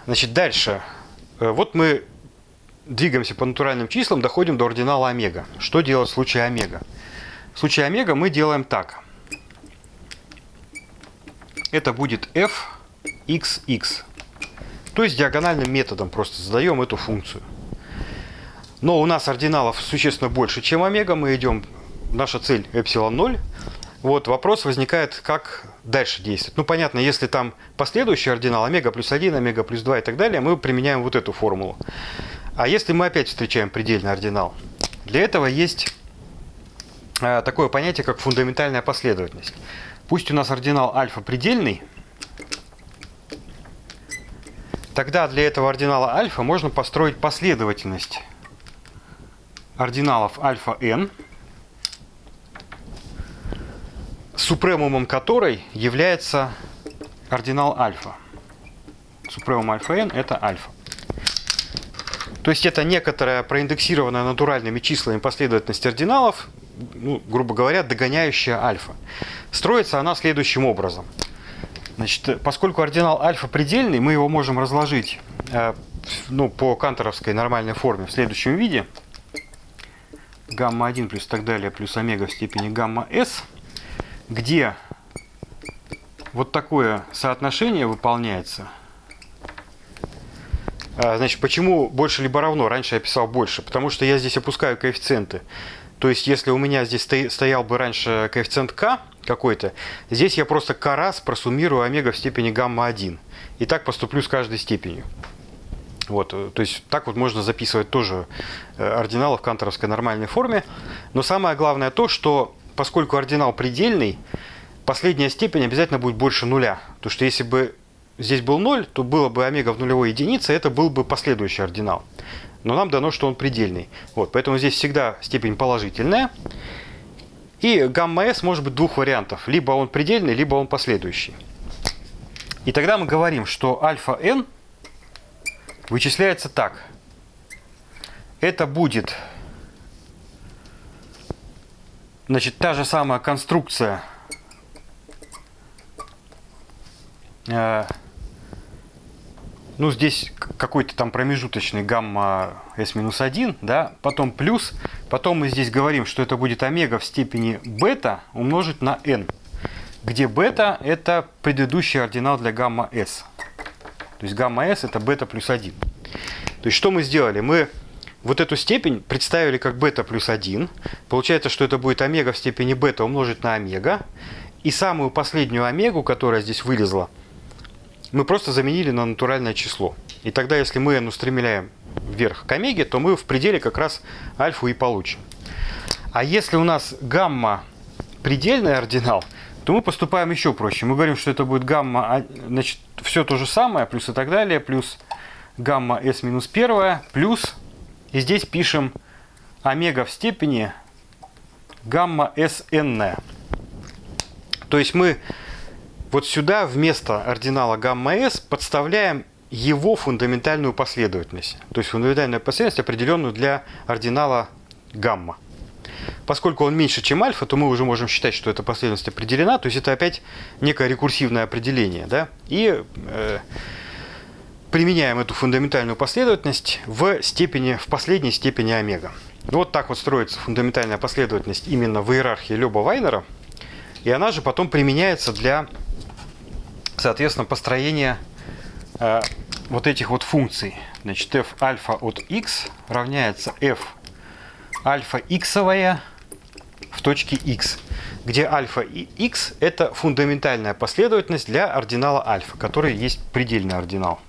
Значит, дальше. Э, вот мы двигаемся по натуральным числам, доходим до ординала омега. Что делать в случае омега? В случае омега мы делаем так. Это будет f xx. То есть диагональным методом просто задаем эту функцию. Но у нас ординалов существенно больше, чем омега. Мы идем, наша цель эпсилон 0. Вот вопрос возникает, как дальше действовать. Ну, понятно, если там последующий ординал, омега плюс 1, омега плюс 2 и так далее, мы применяем вот эту формулу. А если мы опять встречаем предельный ординал? Для этого есть э, такое понятие, как фундаментальная последовательность. Пусть у нас ординал альфа предельный, тогда для этого ординала альфа можно построить последовательность ординалов альфа n, супремумом которой является ординал альфа. Супремум альфа n это альфа. То есть это некоторая проиндексированная натуральными числами последовательность ординалов, ну, грубо говоря, догоняющая альфа. Строится она следующим образом. Значит, поскольку ординал альфа предельный, мы его можем разложить э, ну, по канторовской нормальной форме в следующем виде. Гамма-1 плюс так далее, плюс омега в степени гамма-с, где вот такое соотношение выполняется – значит, почему больше либо равно? Раньше я писал больше. Потому что я здесь опускаю коэффициенты. То есть, если у меня здесь стоял бы раньше коэффициент k какой-то, здесь я просто k раз просуммирую омега в степени гамма-1. И так поступлю с каждой степенью. Вот, э, то есть так вот можно записывать тоже э, ординалы в канторовской нормальной форме. Но самое главное то, что поскольку ординал предельный, последняя степень обязательно будет больше нуля. Потому что если бы здесь был 0, то было бы омега в нулевой единице, это был бы последующий ординал. Но нам дано, что он предельный. Вот, поэтому здесь всегда степень положительная. И гамма-s может быть двух вариантов. Либо он предельный, либо он последующий. И тогда мы говорим, что альфа-n вычисляется так. Это будет значит, та же самая конструкция э, ну, здесь какой-то там промежуточный гамма s-1, да, потом плюс, потом мы здесь говорим, что это будет омега в степени бета умножить на n, где бета это предыдущий ординал для гамма s. То есть гамма s это бета плюс 1. То есть что мы сделали? Мы вот эту степень представили как бета плюс 1. Получается, что это будет омега в степени бета умножить на омега. И самую последнюю омегу, которая здесь вылезла, мы просто заменили на натуральное число. И тогда, если мы n устремляем вверх к омеге, то мы в пределе как раз альфу и получим. А если у нас гамма предельный ординал, то мы поступаем еще проще. Мы говорим, что это будет гамма, а, значит, все то же самое, плюс и так далее, плюс гамма s минус первая, плюс, и здесь пишем омега в степени гамма sn. То есть мы вот сюда вместо ординала гамма-s подставляем его фундаментальную последовательность. То есть фундаментальную последовательность, определенную для ординала гамма. поскольку он меньше, чем альфа, то мы уже можем считать, что эта последовательность определена. То есть это опять некое рекурсивное определение. Да? И э, применяем эту фундаментальную последовательность в, степени, в последней степени омега. Вот так вот строится фундаментальная последовательность именно в иерархии Лёба-Вайнера. И она же потом применяется для, соответственно, построения э, вот этих вот функций. Значит, f альфа от x равняется f альфа иксовая в точке x, где альфа и x это фундаментальная последовательность для ординала альфа, который есть предельный ординал.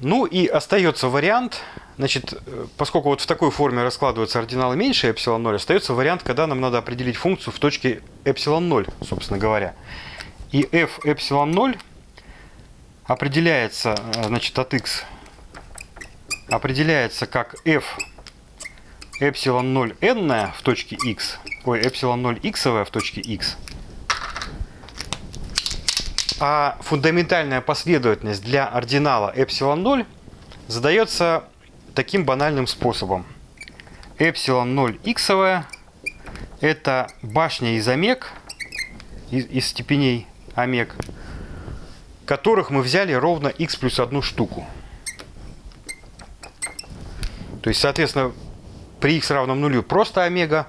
Ну и остается вариант, значит, поскольку вот в такой форме раскладываются ординалы меньше эпсилон 0, остается вариант, когда нам надо определить функцию в точке эпсилон 0, собственно говоря. И f эпсилон 0 определяется, значит, от x определяется как f эпсилон 0 n в точке x, ой, эпсилон 0 x в точке x, а фундаментальная последовательность для ординала эпсилон 0 задается таким банальным способом. Эпсилон 0 иксовая – это башня из омег, из, из степеней омег, которых мы взяли ровно x плюс одну штуку. То есть, соответственно, при x равном нулю просто омега,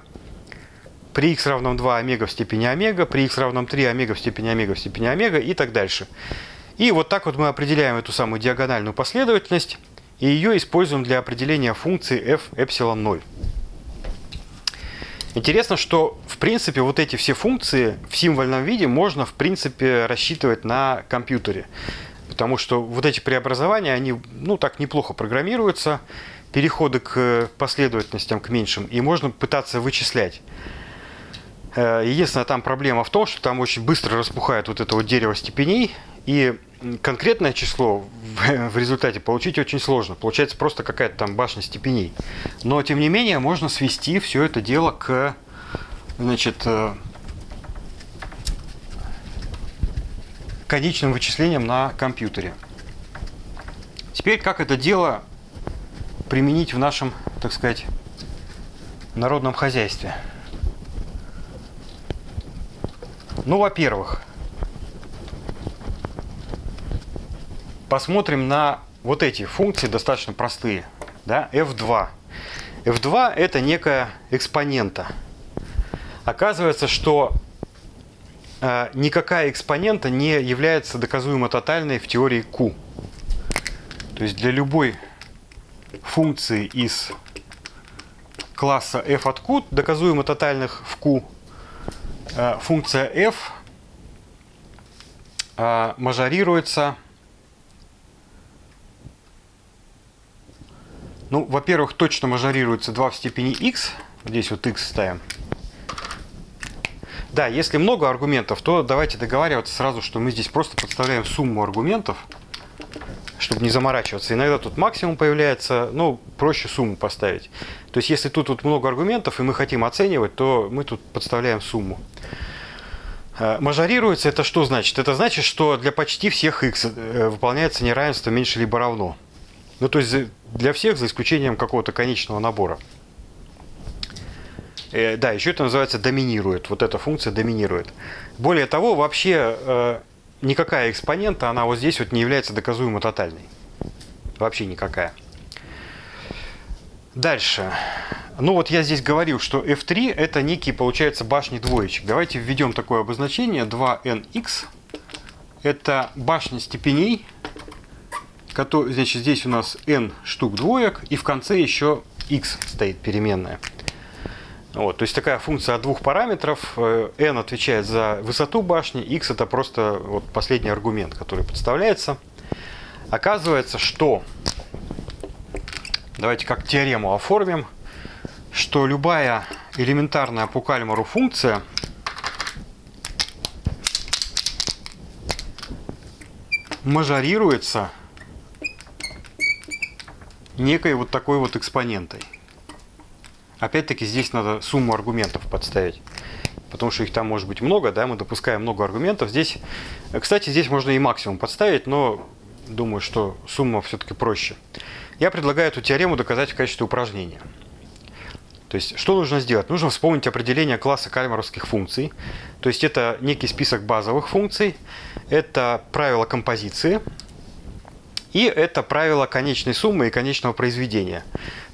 при x равном 2 омега в степени омега, при x равном 3 омега в степени омега в степени омега и так дальше. И вот так вот мы определяем эту самую диагональную последовательность и ее используем для определения функции f эпсилон 0. Интересно, что в принципе вот эти все функции в символьном виде можно в принципе рассчитывать на компьютере. Потому что вот эти преобразования, они ну так неплохо программируются, переходы к последовательностям, к меньшим, и можно пытаться вычислять. Э, единственная там проблема в том, что там очень быстро распухает вот это вот дерево степеней, и конкретное число [LAUGHS] в результате получить очень сложно. Получается просто какая-то там башня степеней. Но, тем не менее, можно свести все это дело к значит, э, конечным вычислениям на компьютере. Теперь, как это дело применить в нашем, так сказать, народном хозяйстве? Ну, во-первых, посмотрим на вот эти функции, достаточно простые. Да? f2. f2 это некая экспонента. Оказывается, что э, никакая экспонента не является доказуемо тотальной в теории Q. То есть для любой функции из класса f от q, доказуемо тотальных в q, Э, функция f э, мажорируется Ну, во-первых, точно мажорируется 2 в степени x. Здесь вот x ставим. Да, если много аргументов, то давайте договариваться сразу, что мы здесь просто подставляем сумму аргументов, чтобы не заморачиваться. Иногда тут максимум появляется, ну, проще сумму поставить. То есть, если тут вот много аргументов, и мы хотим оценивать, то мы тут подставляем сумму. Э, мажорируется это что значит? Это значит, что для почти всех x э, выполняется неравенство меньше либо равно. Ну, то есть для всех, за исключением какого-то конечного набора. Э, да, еще это называется доминирует. Вот эта функция доминирует. Более того, вообще э, никакая экспонента, она вот здесь вот не является доказуемо тотальной. Вообще никакая. Дальше. Ну вот я здесь говорил, что f3 это некий, получается, башни двоечек. Давайте введем такое обозначение 2nx. Это башня степеней. Значит, здесь у нас n штук двоек, и в конце еще x стоит переменная. Вот, то есть такая функция от двух параметров. Э, n отвечает за высоту башни, x это просто вот последний аргумент, который подставляется. Оказывается, что давайте как теорему оформим что любая элементарная по кальмару функция мажорируется некой вот такой вот экспонентой. Опять-таки здесь надо сумму аргументов подставить. Потому что их там может быть много, да, мы допускаем много аргументов. Здесь, кстати, здесь можно и максимум подставить, но думаю, что сумма все-таки проще. Я предлагаю эту теорему доказать в качестве упражнения. То есть, что нужно сделать? Нужно вспомнить определение класса кальмаровских функций. То есть, это некий список базовых функций, это правило композиции, и это правило конечной суммы и конечного произведения.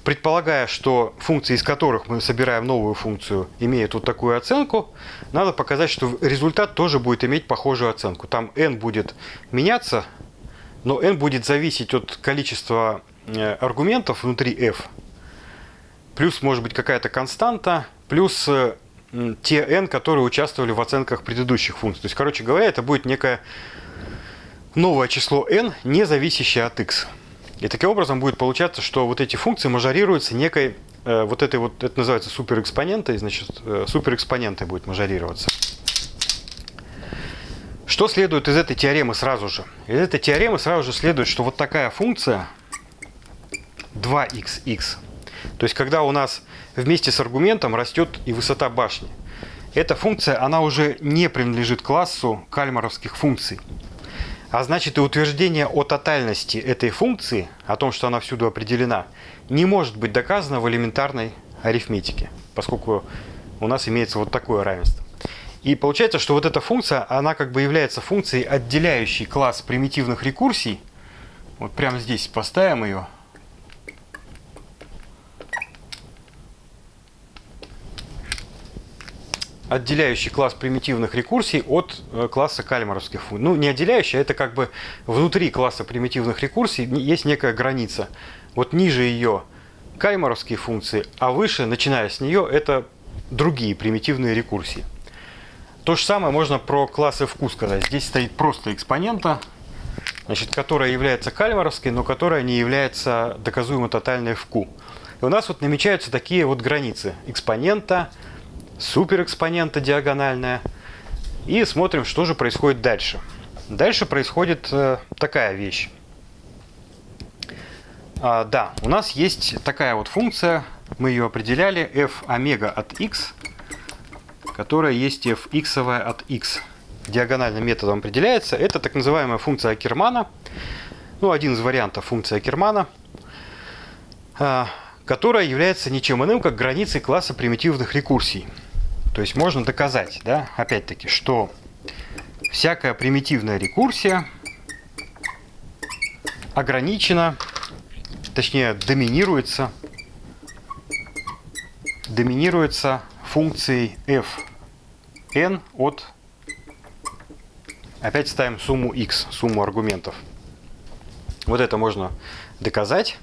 Предполагая, что функции, из которых мы собираем новую функцию, имеют вот такую оценку, надо показать, что результат тоже будет иметь похожую оценку. Там n будет меняться, но n будет зависеть от количества э, аргументов внутри f. Плюс может быть какая-то константа, плюс э, те n, которые участвовали в оценках предыдущих функций. То есть, короче говоря, это будет некое новое число n, не зависящее от x. И таким образом будет получаться, что вот эти функции мажорируются некой, э, вот этой вот, это называется суперэкспонентой, значит, э, суперэкспонентой будет мажорироваться. Что следует из этой теоремы сразу же? Из этой теоремы сразу же следует, что вот такая функция 2xx, то есть когда у нас вместе с аргументом растет и высота башни, эта функция, она уже не принадлежит классу кальмаровских функций. А значит и утверждение о тотальности этой функции, о том, что она всюду определена, не может быть доказано в элементарной арифметике, поскольку у нас имеется вот такое равенство. И получается, что вот эта функция, она как бы является функцией, отделяющей класс примитивных рекурсий. Вот прямо здесь поставим ее. Отделяющий класс примитивных рекурсий от э, класса кальмаровских функций. Ну, не отделяющий, а это как бы внутри класса примитивных рекурсий есть некая граница. Вот ниже ее кальмаровские функции, а выше, начиная с нее, это другие примитивные рекурсии. То же самое можно про класс fq сказать. Здесь стоит просто экспонента, значит, которая является кальмаровской, но которая не является доказуемо тотальной fq. И у нас вот намечаются такие вот границы экспонента, суперэкспонента диагональная. И смотрим, что же происходит дальше. Дальше происходит э, такая вещь. А, да, у нас есть такая вот функция, мы ее определяли, f омега от x, которая есть f x от x. Диагональным методом определяется. Это так называемая функция Акермана. Ну, один из вариантов функции Акермана. А, которая является ничем иным, как границей класса примитивных рекурсий. То есть можно доказать, да, опять-таки, что всякая примитивная рекурсия ограничена, точнее доминируется, доминируется функцией f n от, опять ставим сумму x, сумму аргументов. Вот это можно доказать.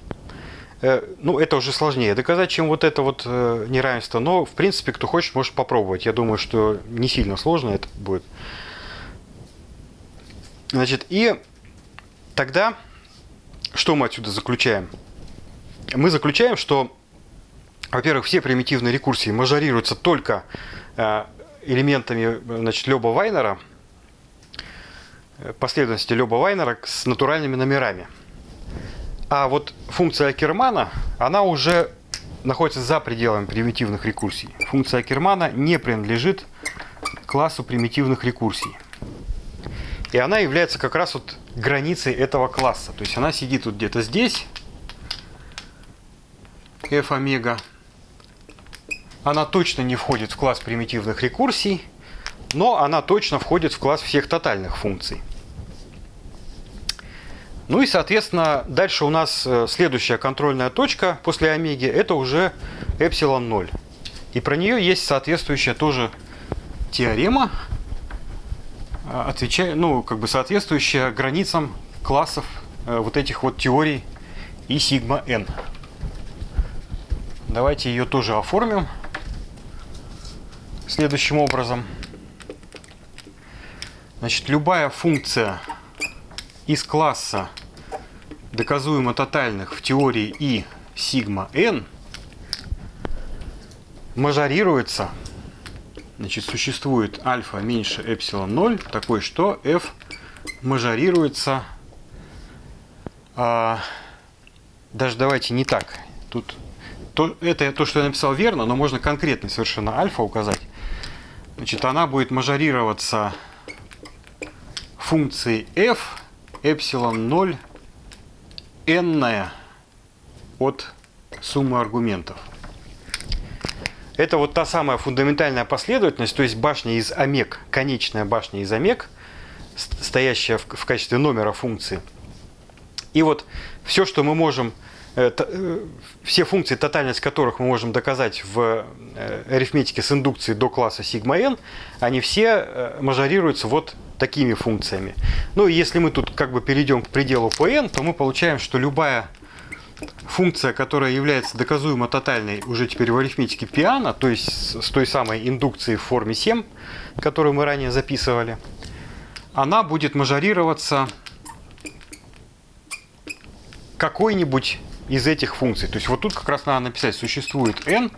Э, ну, это уже сложнее доказать, чем вот это вот э, неравенство. Но, в принципе, кто хочет, может попробовать. Я думаю, что не сильно сложно это будет. Значит, и тогда что мы отсюда заключаем? Мы заключаем, что, во-первых, все примитивные рекурсии мажорируются только э, элементами значит, Леба Вайнера, последовательности Леба Вайнера с натуральными номерами. А вот функция Акермана, она уже находится за пределами примитивных рекурсий. Функция Акермана не принадлежит классу примитивных рекурсий. И она является как раз вот границей этого класса. То есть она сидит вот где-то здесь, f омега. Она точно не входит в класс примитивных рекурсий, но она точно входит в класс всех тотальных функций. Ну и, соответственно, дальше у нас э, следующая контрольная точка после омеги, это уже эпсилон 0. И про нее есть соответствующая тоже теорема, э, отвечая, ну, как бы соответствующая границам классов э, вот этих вот теорий и сигма n. Давайте ее тоже оформим следующим образом. Значит, любая функция из класса доказуемо тотальных в теории И сигма n мажорируется, значит, существует альфа меньше эпсилон 0, такой, что f мажорируется, а, даже давайте не так, тут то, это то, что я написал верно, но можно конкретно совершенно альфа указать. Значит, она будет мажорироваться функцией f эпсилон 0 n от суммы аргументов. Это вот та самая фундаментальная последовательность, то есть башня из омег, конечная башня из омег, стоящая в, качестве номера функции. И вот все, что мы можем, э, э, все функции, тотальность которых мы можем доказать в э, арифметике с индукцией до класса сигма n, они все мажорируются вот такими функциями. Ну и если мы тут как бы перейдем к пределу по n, то мы получаем, что любая функция, которая является доказуемо тотальной уже теперь в арифметике Пиана, то есть с той самой индукцией в форме 7, которую мы ранее записывали, она будет мажорироваться какой-нибудь из этих функций. То есть вот тут как раз надо написать, существует n,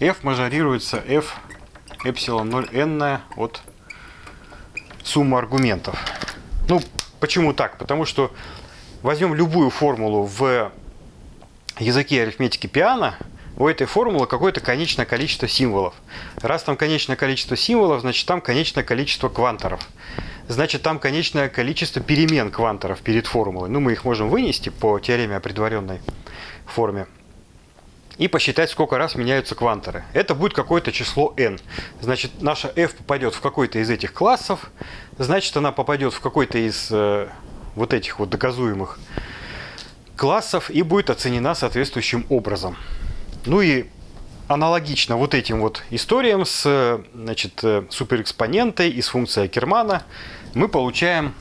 f мажорируется f эпсилон 0 n от суммы аргументов. Ну, почему так? Потому что возьмем любую формулу в языке арифметики пиано, у этой формулы какое-то конечное количество символов. Раз там конечное количество символов, значит там конечное количество кванторов. Значит там конечное количество перемен кванторов перед формулой. Ну, мы их можем вынести по теореме о предваренной форме и посчитать, сколько раз меняются кванторы. Это будет какое-то число n. Значит, наша f попадет в какой-то из этих классов, значит, она попадет в какой-то из э, вот этих вот доказуемых классов и будет оценена соответствующим образом. Ну и аналогично вот этим вот историям с значит, э, суперэкспонентой и с функцией Акермана мы получаем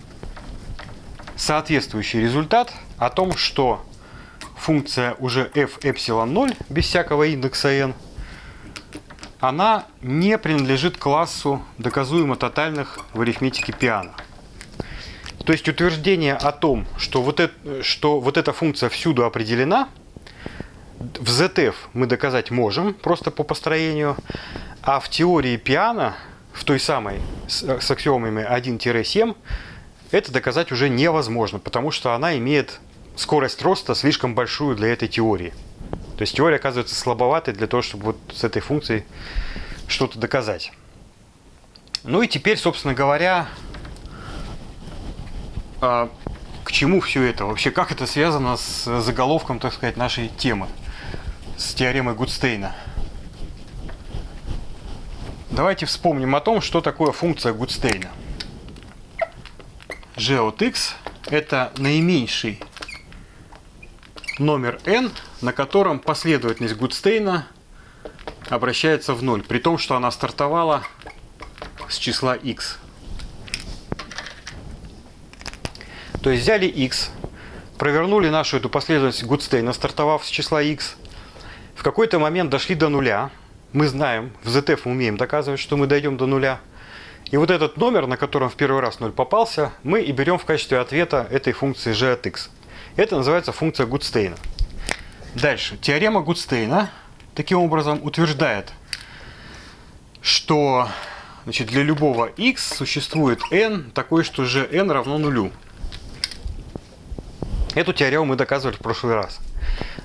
соответствующий результат о том, что функция уже f эпсилон 0 без всякого индекса n, она не принадлежит классу доказуемо тотальных в арифметике Пиано. То есть утверждение о том, что вот, это, что вот эта функция всюду определена, в ZF мы доказать можем, просто по построению, а в теории пиано, в той самой с, с аксиомами 1-7, это доказать уже невозможно, потому что она имеет скорость роста слишком большую для этой теории. То есть теория оказывается слабоватой для того, чтобы вот с этой функцией что-то доказать. Ну и теперь, собственно говоря, а, к чему все это? Вообще, как это связано с заголовком, так сказать, нашей темы, с теоремой Гудстейна? Давайте вспомним о том, что такое функция Гудстейна. g от x – это наименьший номер n, на котором последовательность Гудстейна обращается в ноль, при том, что она стартовала с числа x. То есть взяли x, провернули нашу эту последовательность Гудстейна, стартовав с числа x, в какой-то момент дошли до нуля. Мы знаем, в ZF мы умеем доказывать, что мы дойдем до нуля. И вот этот номер, на котором в первый раз 0 попался, мы и берем в качестве ответа этой функции g от x. Это называется функция Гудстейна. Дальше. Теорема Гудстейна таким образом утверждает, что значит, для любого x существует n такой, что gn равно нулю. Эту теорему мы доказывали в прошлый раз.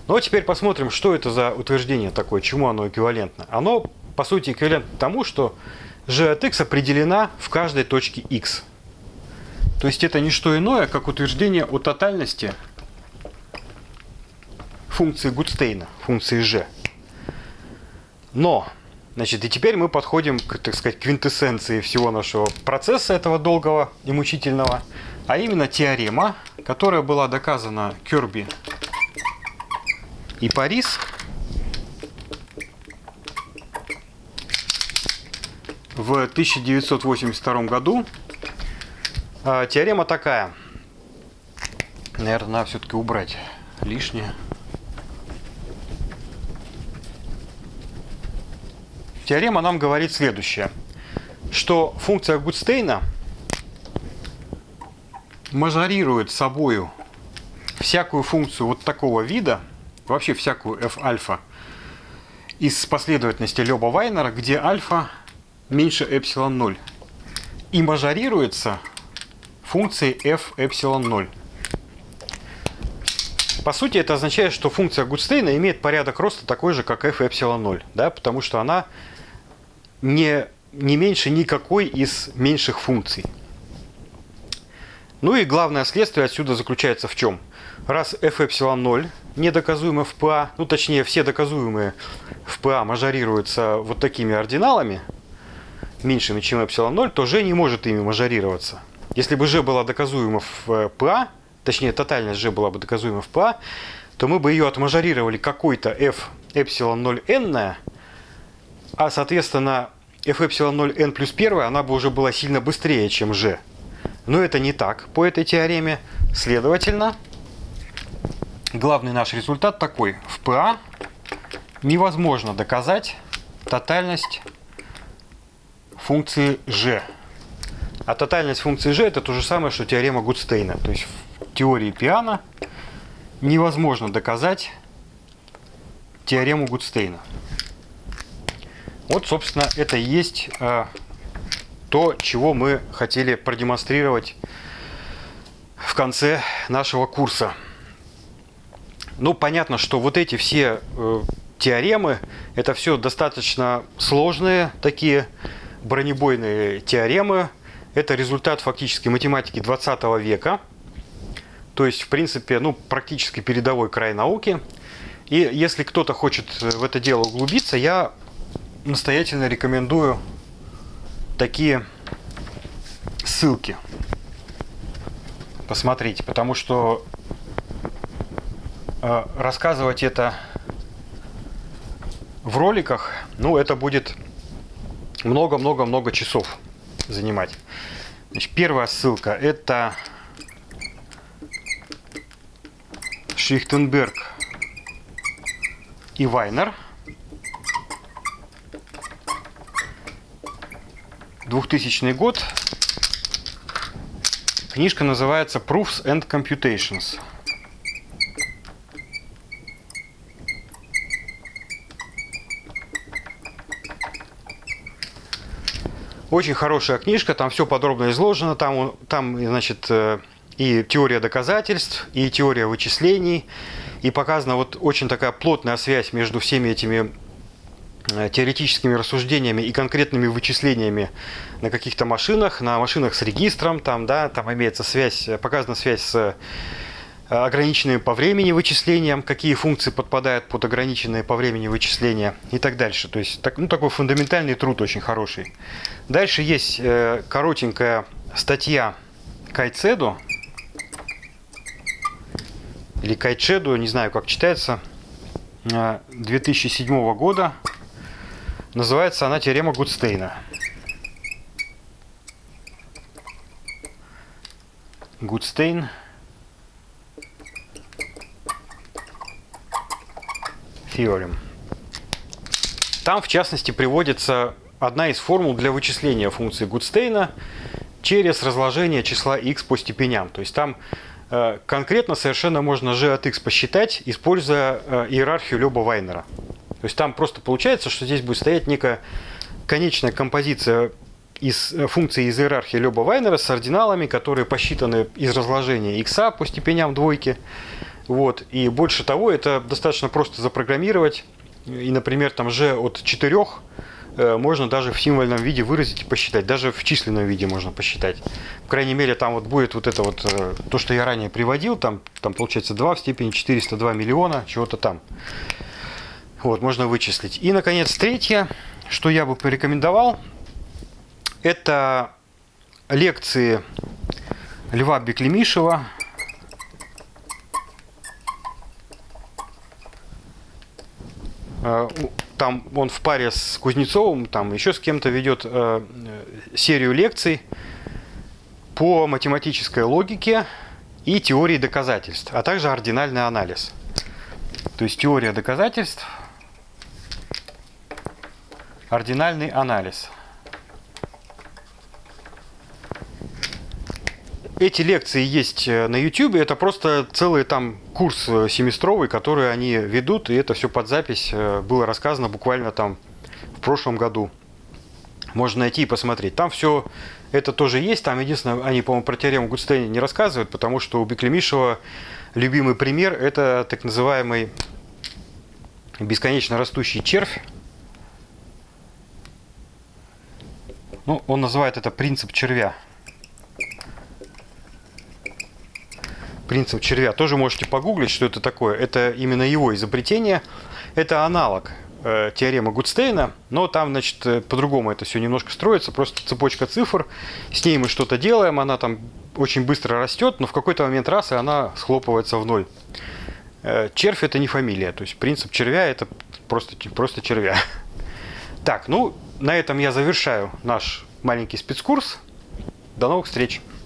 Ну а теперь посмотрим, что это за утверждение такое, чему оно эквивалентно. Оно, по сути, эквивалентно тому, что g от x определена в каждой точке x. То есть это не что иное, как утверждение о тотальности функции Гудстейна, функции g. Но, значит, и теперь мы подходим к, так сказать, квинтэссенции всего нашего процесса этого долгого и мучительного, а именно теорема, которая была доказана Керби и Парис в 1982 году. А, теорема такая. Наверное, надо все-таки убрать лишнее. Теорема нам говорит следующее, что функция Гудстейна мажорирует собою всякую функцию вот такого вида, вообще всякую f-альфа, из последовательности Леба Вайнера, где альфа меньше эпсилон 0. И мажорируется функцией f эпсилон 0. По сути, это означает, что функция Гудстейна имеет порядок роста такой же, как f эпсилон 0, да, потому что она не, не меньше никакой из меньших функций. Ну и главное следствие отсюда заключается в чем? Раз f эпсилон 0 недоказуемы в ПА, ну точнее все доказуемые в ПА мажорируются вот такими ординалами, меньшими, чем эпсилон 0, то G не может ими мажорироваться. Если бы G была доказуема в э, ПА, точнее тотальность G была бы доказуема в ПА, то мы бы ее отмажорировали какой-то f эпсилон 0 n, а соответственно f эпсилон 0 n плюс 1, она бы уже была сильно быстрее, чем G. Но это не так по этой теореме. Следовательно, главный наш результат такой. В ПА невозможно доказать тотальность функции g. А тотальность функции g это то же самое, что теорема Гудстейна. То есть в теории Пиана невозможно доказать теорему Гудстейна. Вот, собственно, это и есть э, то, чего мы хотели продемонстрировать в конце нашего курса. Ну, понятно, что вот эти все э, теоремы, это все достаточно сложные такие бронебойные теоремы. Это результат фактически математики 20 века. То есть, в принципе, ну, практически передовой край науки. И если кто-то хочет в это дело углубиться, я настоятельно рекомендую такие ссылки посмотреть, потому что э, рассказывать это в роликах, ну, это будет много-много-много часов занимать. Значит, первая ссылка это Шихтенберг и Вайнер. 2000 год. Книжка называется Proofs and Computations. Очень хорошая книжка, там все подробно изложено, там, там значит, э, и теория доказательств, и теория вычислений, и показана вот очень такая плотная связь между всеми этими теоретическими рассуждениями и конкретными вычислениями на каких-то машинах, на машинах с регистром, там, да, там имеется связь, показана связь с ограниченными по времени вычислениям, какие функции подпадают под ограниченные по времени вычисления и так дальше. То есть так, ну, такой фундаментальный труд очень хороший. Дальше есть э, коротенькая статья Кайцеду, или Кайчеду, не знаю, как читается, 2007 э, года. Называется она «Теорема Гудстейна». Гудстейн – Theorem. Там, в частности, приводится одна из формул для вычисления функции Гудстейна через разложение числа x по степеням. То есть там э, конкретно совершенно можно g от x посчитать, используя э, иерархию Лёба Вайнера. То есть там просто получается, что здесь будет стоять некая конечная композиция из э, функций из иерархии Лёба Вайнера с ординалами, которые посчитаны из разложения x по степеням двойки. Вот. И больше того, это достаточно просто запрограммировать. И, например, там же от 4 э, можно даже в символьном виде выразить и посчитать. Даже в численном виде можно посчитать. По крайней мере, там вот будет вот это вот, э, то, что я ранее приводил, там, там получается 2 в степени 402 миллиона, чего-то там. Вот, можно вычислить. И, наконец, третье, что я бы порекомендовал, это лекции Льва Беклемишева Э, там он в паре с Кузнецовым, там еще с кем-то ведет э, серию лекций по математической логике и теории доказательств, а также ординальный анализ. То есть теория доказательств, ординальный анализ – Эти лекции есть э, на YouTube, это просто целый там курс э, семестровый, который они ведут, и это все под запись э, было рассказано буквально там в прошлом году. Можно найти и посмотреть. Там все это тоже есть. Там единственное, они, по-моему, про теорему Гудстейна не рассказывают, потому что у Беклемишева любимый пример – это так называемый бесконечно растущий червь. Ну, он называет это принцип червя. принцип червя. Тоже можете погуглить, что это такое. Это именно его изобретение. Это аналог э, теоремы Гудстейна, но там, значит, э, по-другому это все немножко строится. Просто цепочка цифр, с ней мы что-то делаем, она там очень быстро растет, но в какой-то момент раз, и она схлопывается в ноль. Э, червь это не фамилия, то есть принцип червя это просто, просто червя. [LAUGHS] Так, ну, на этом я завершаю наш маленький спецкурс. До новых встреч!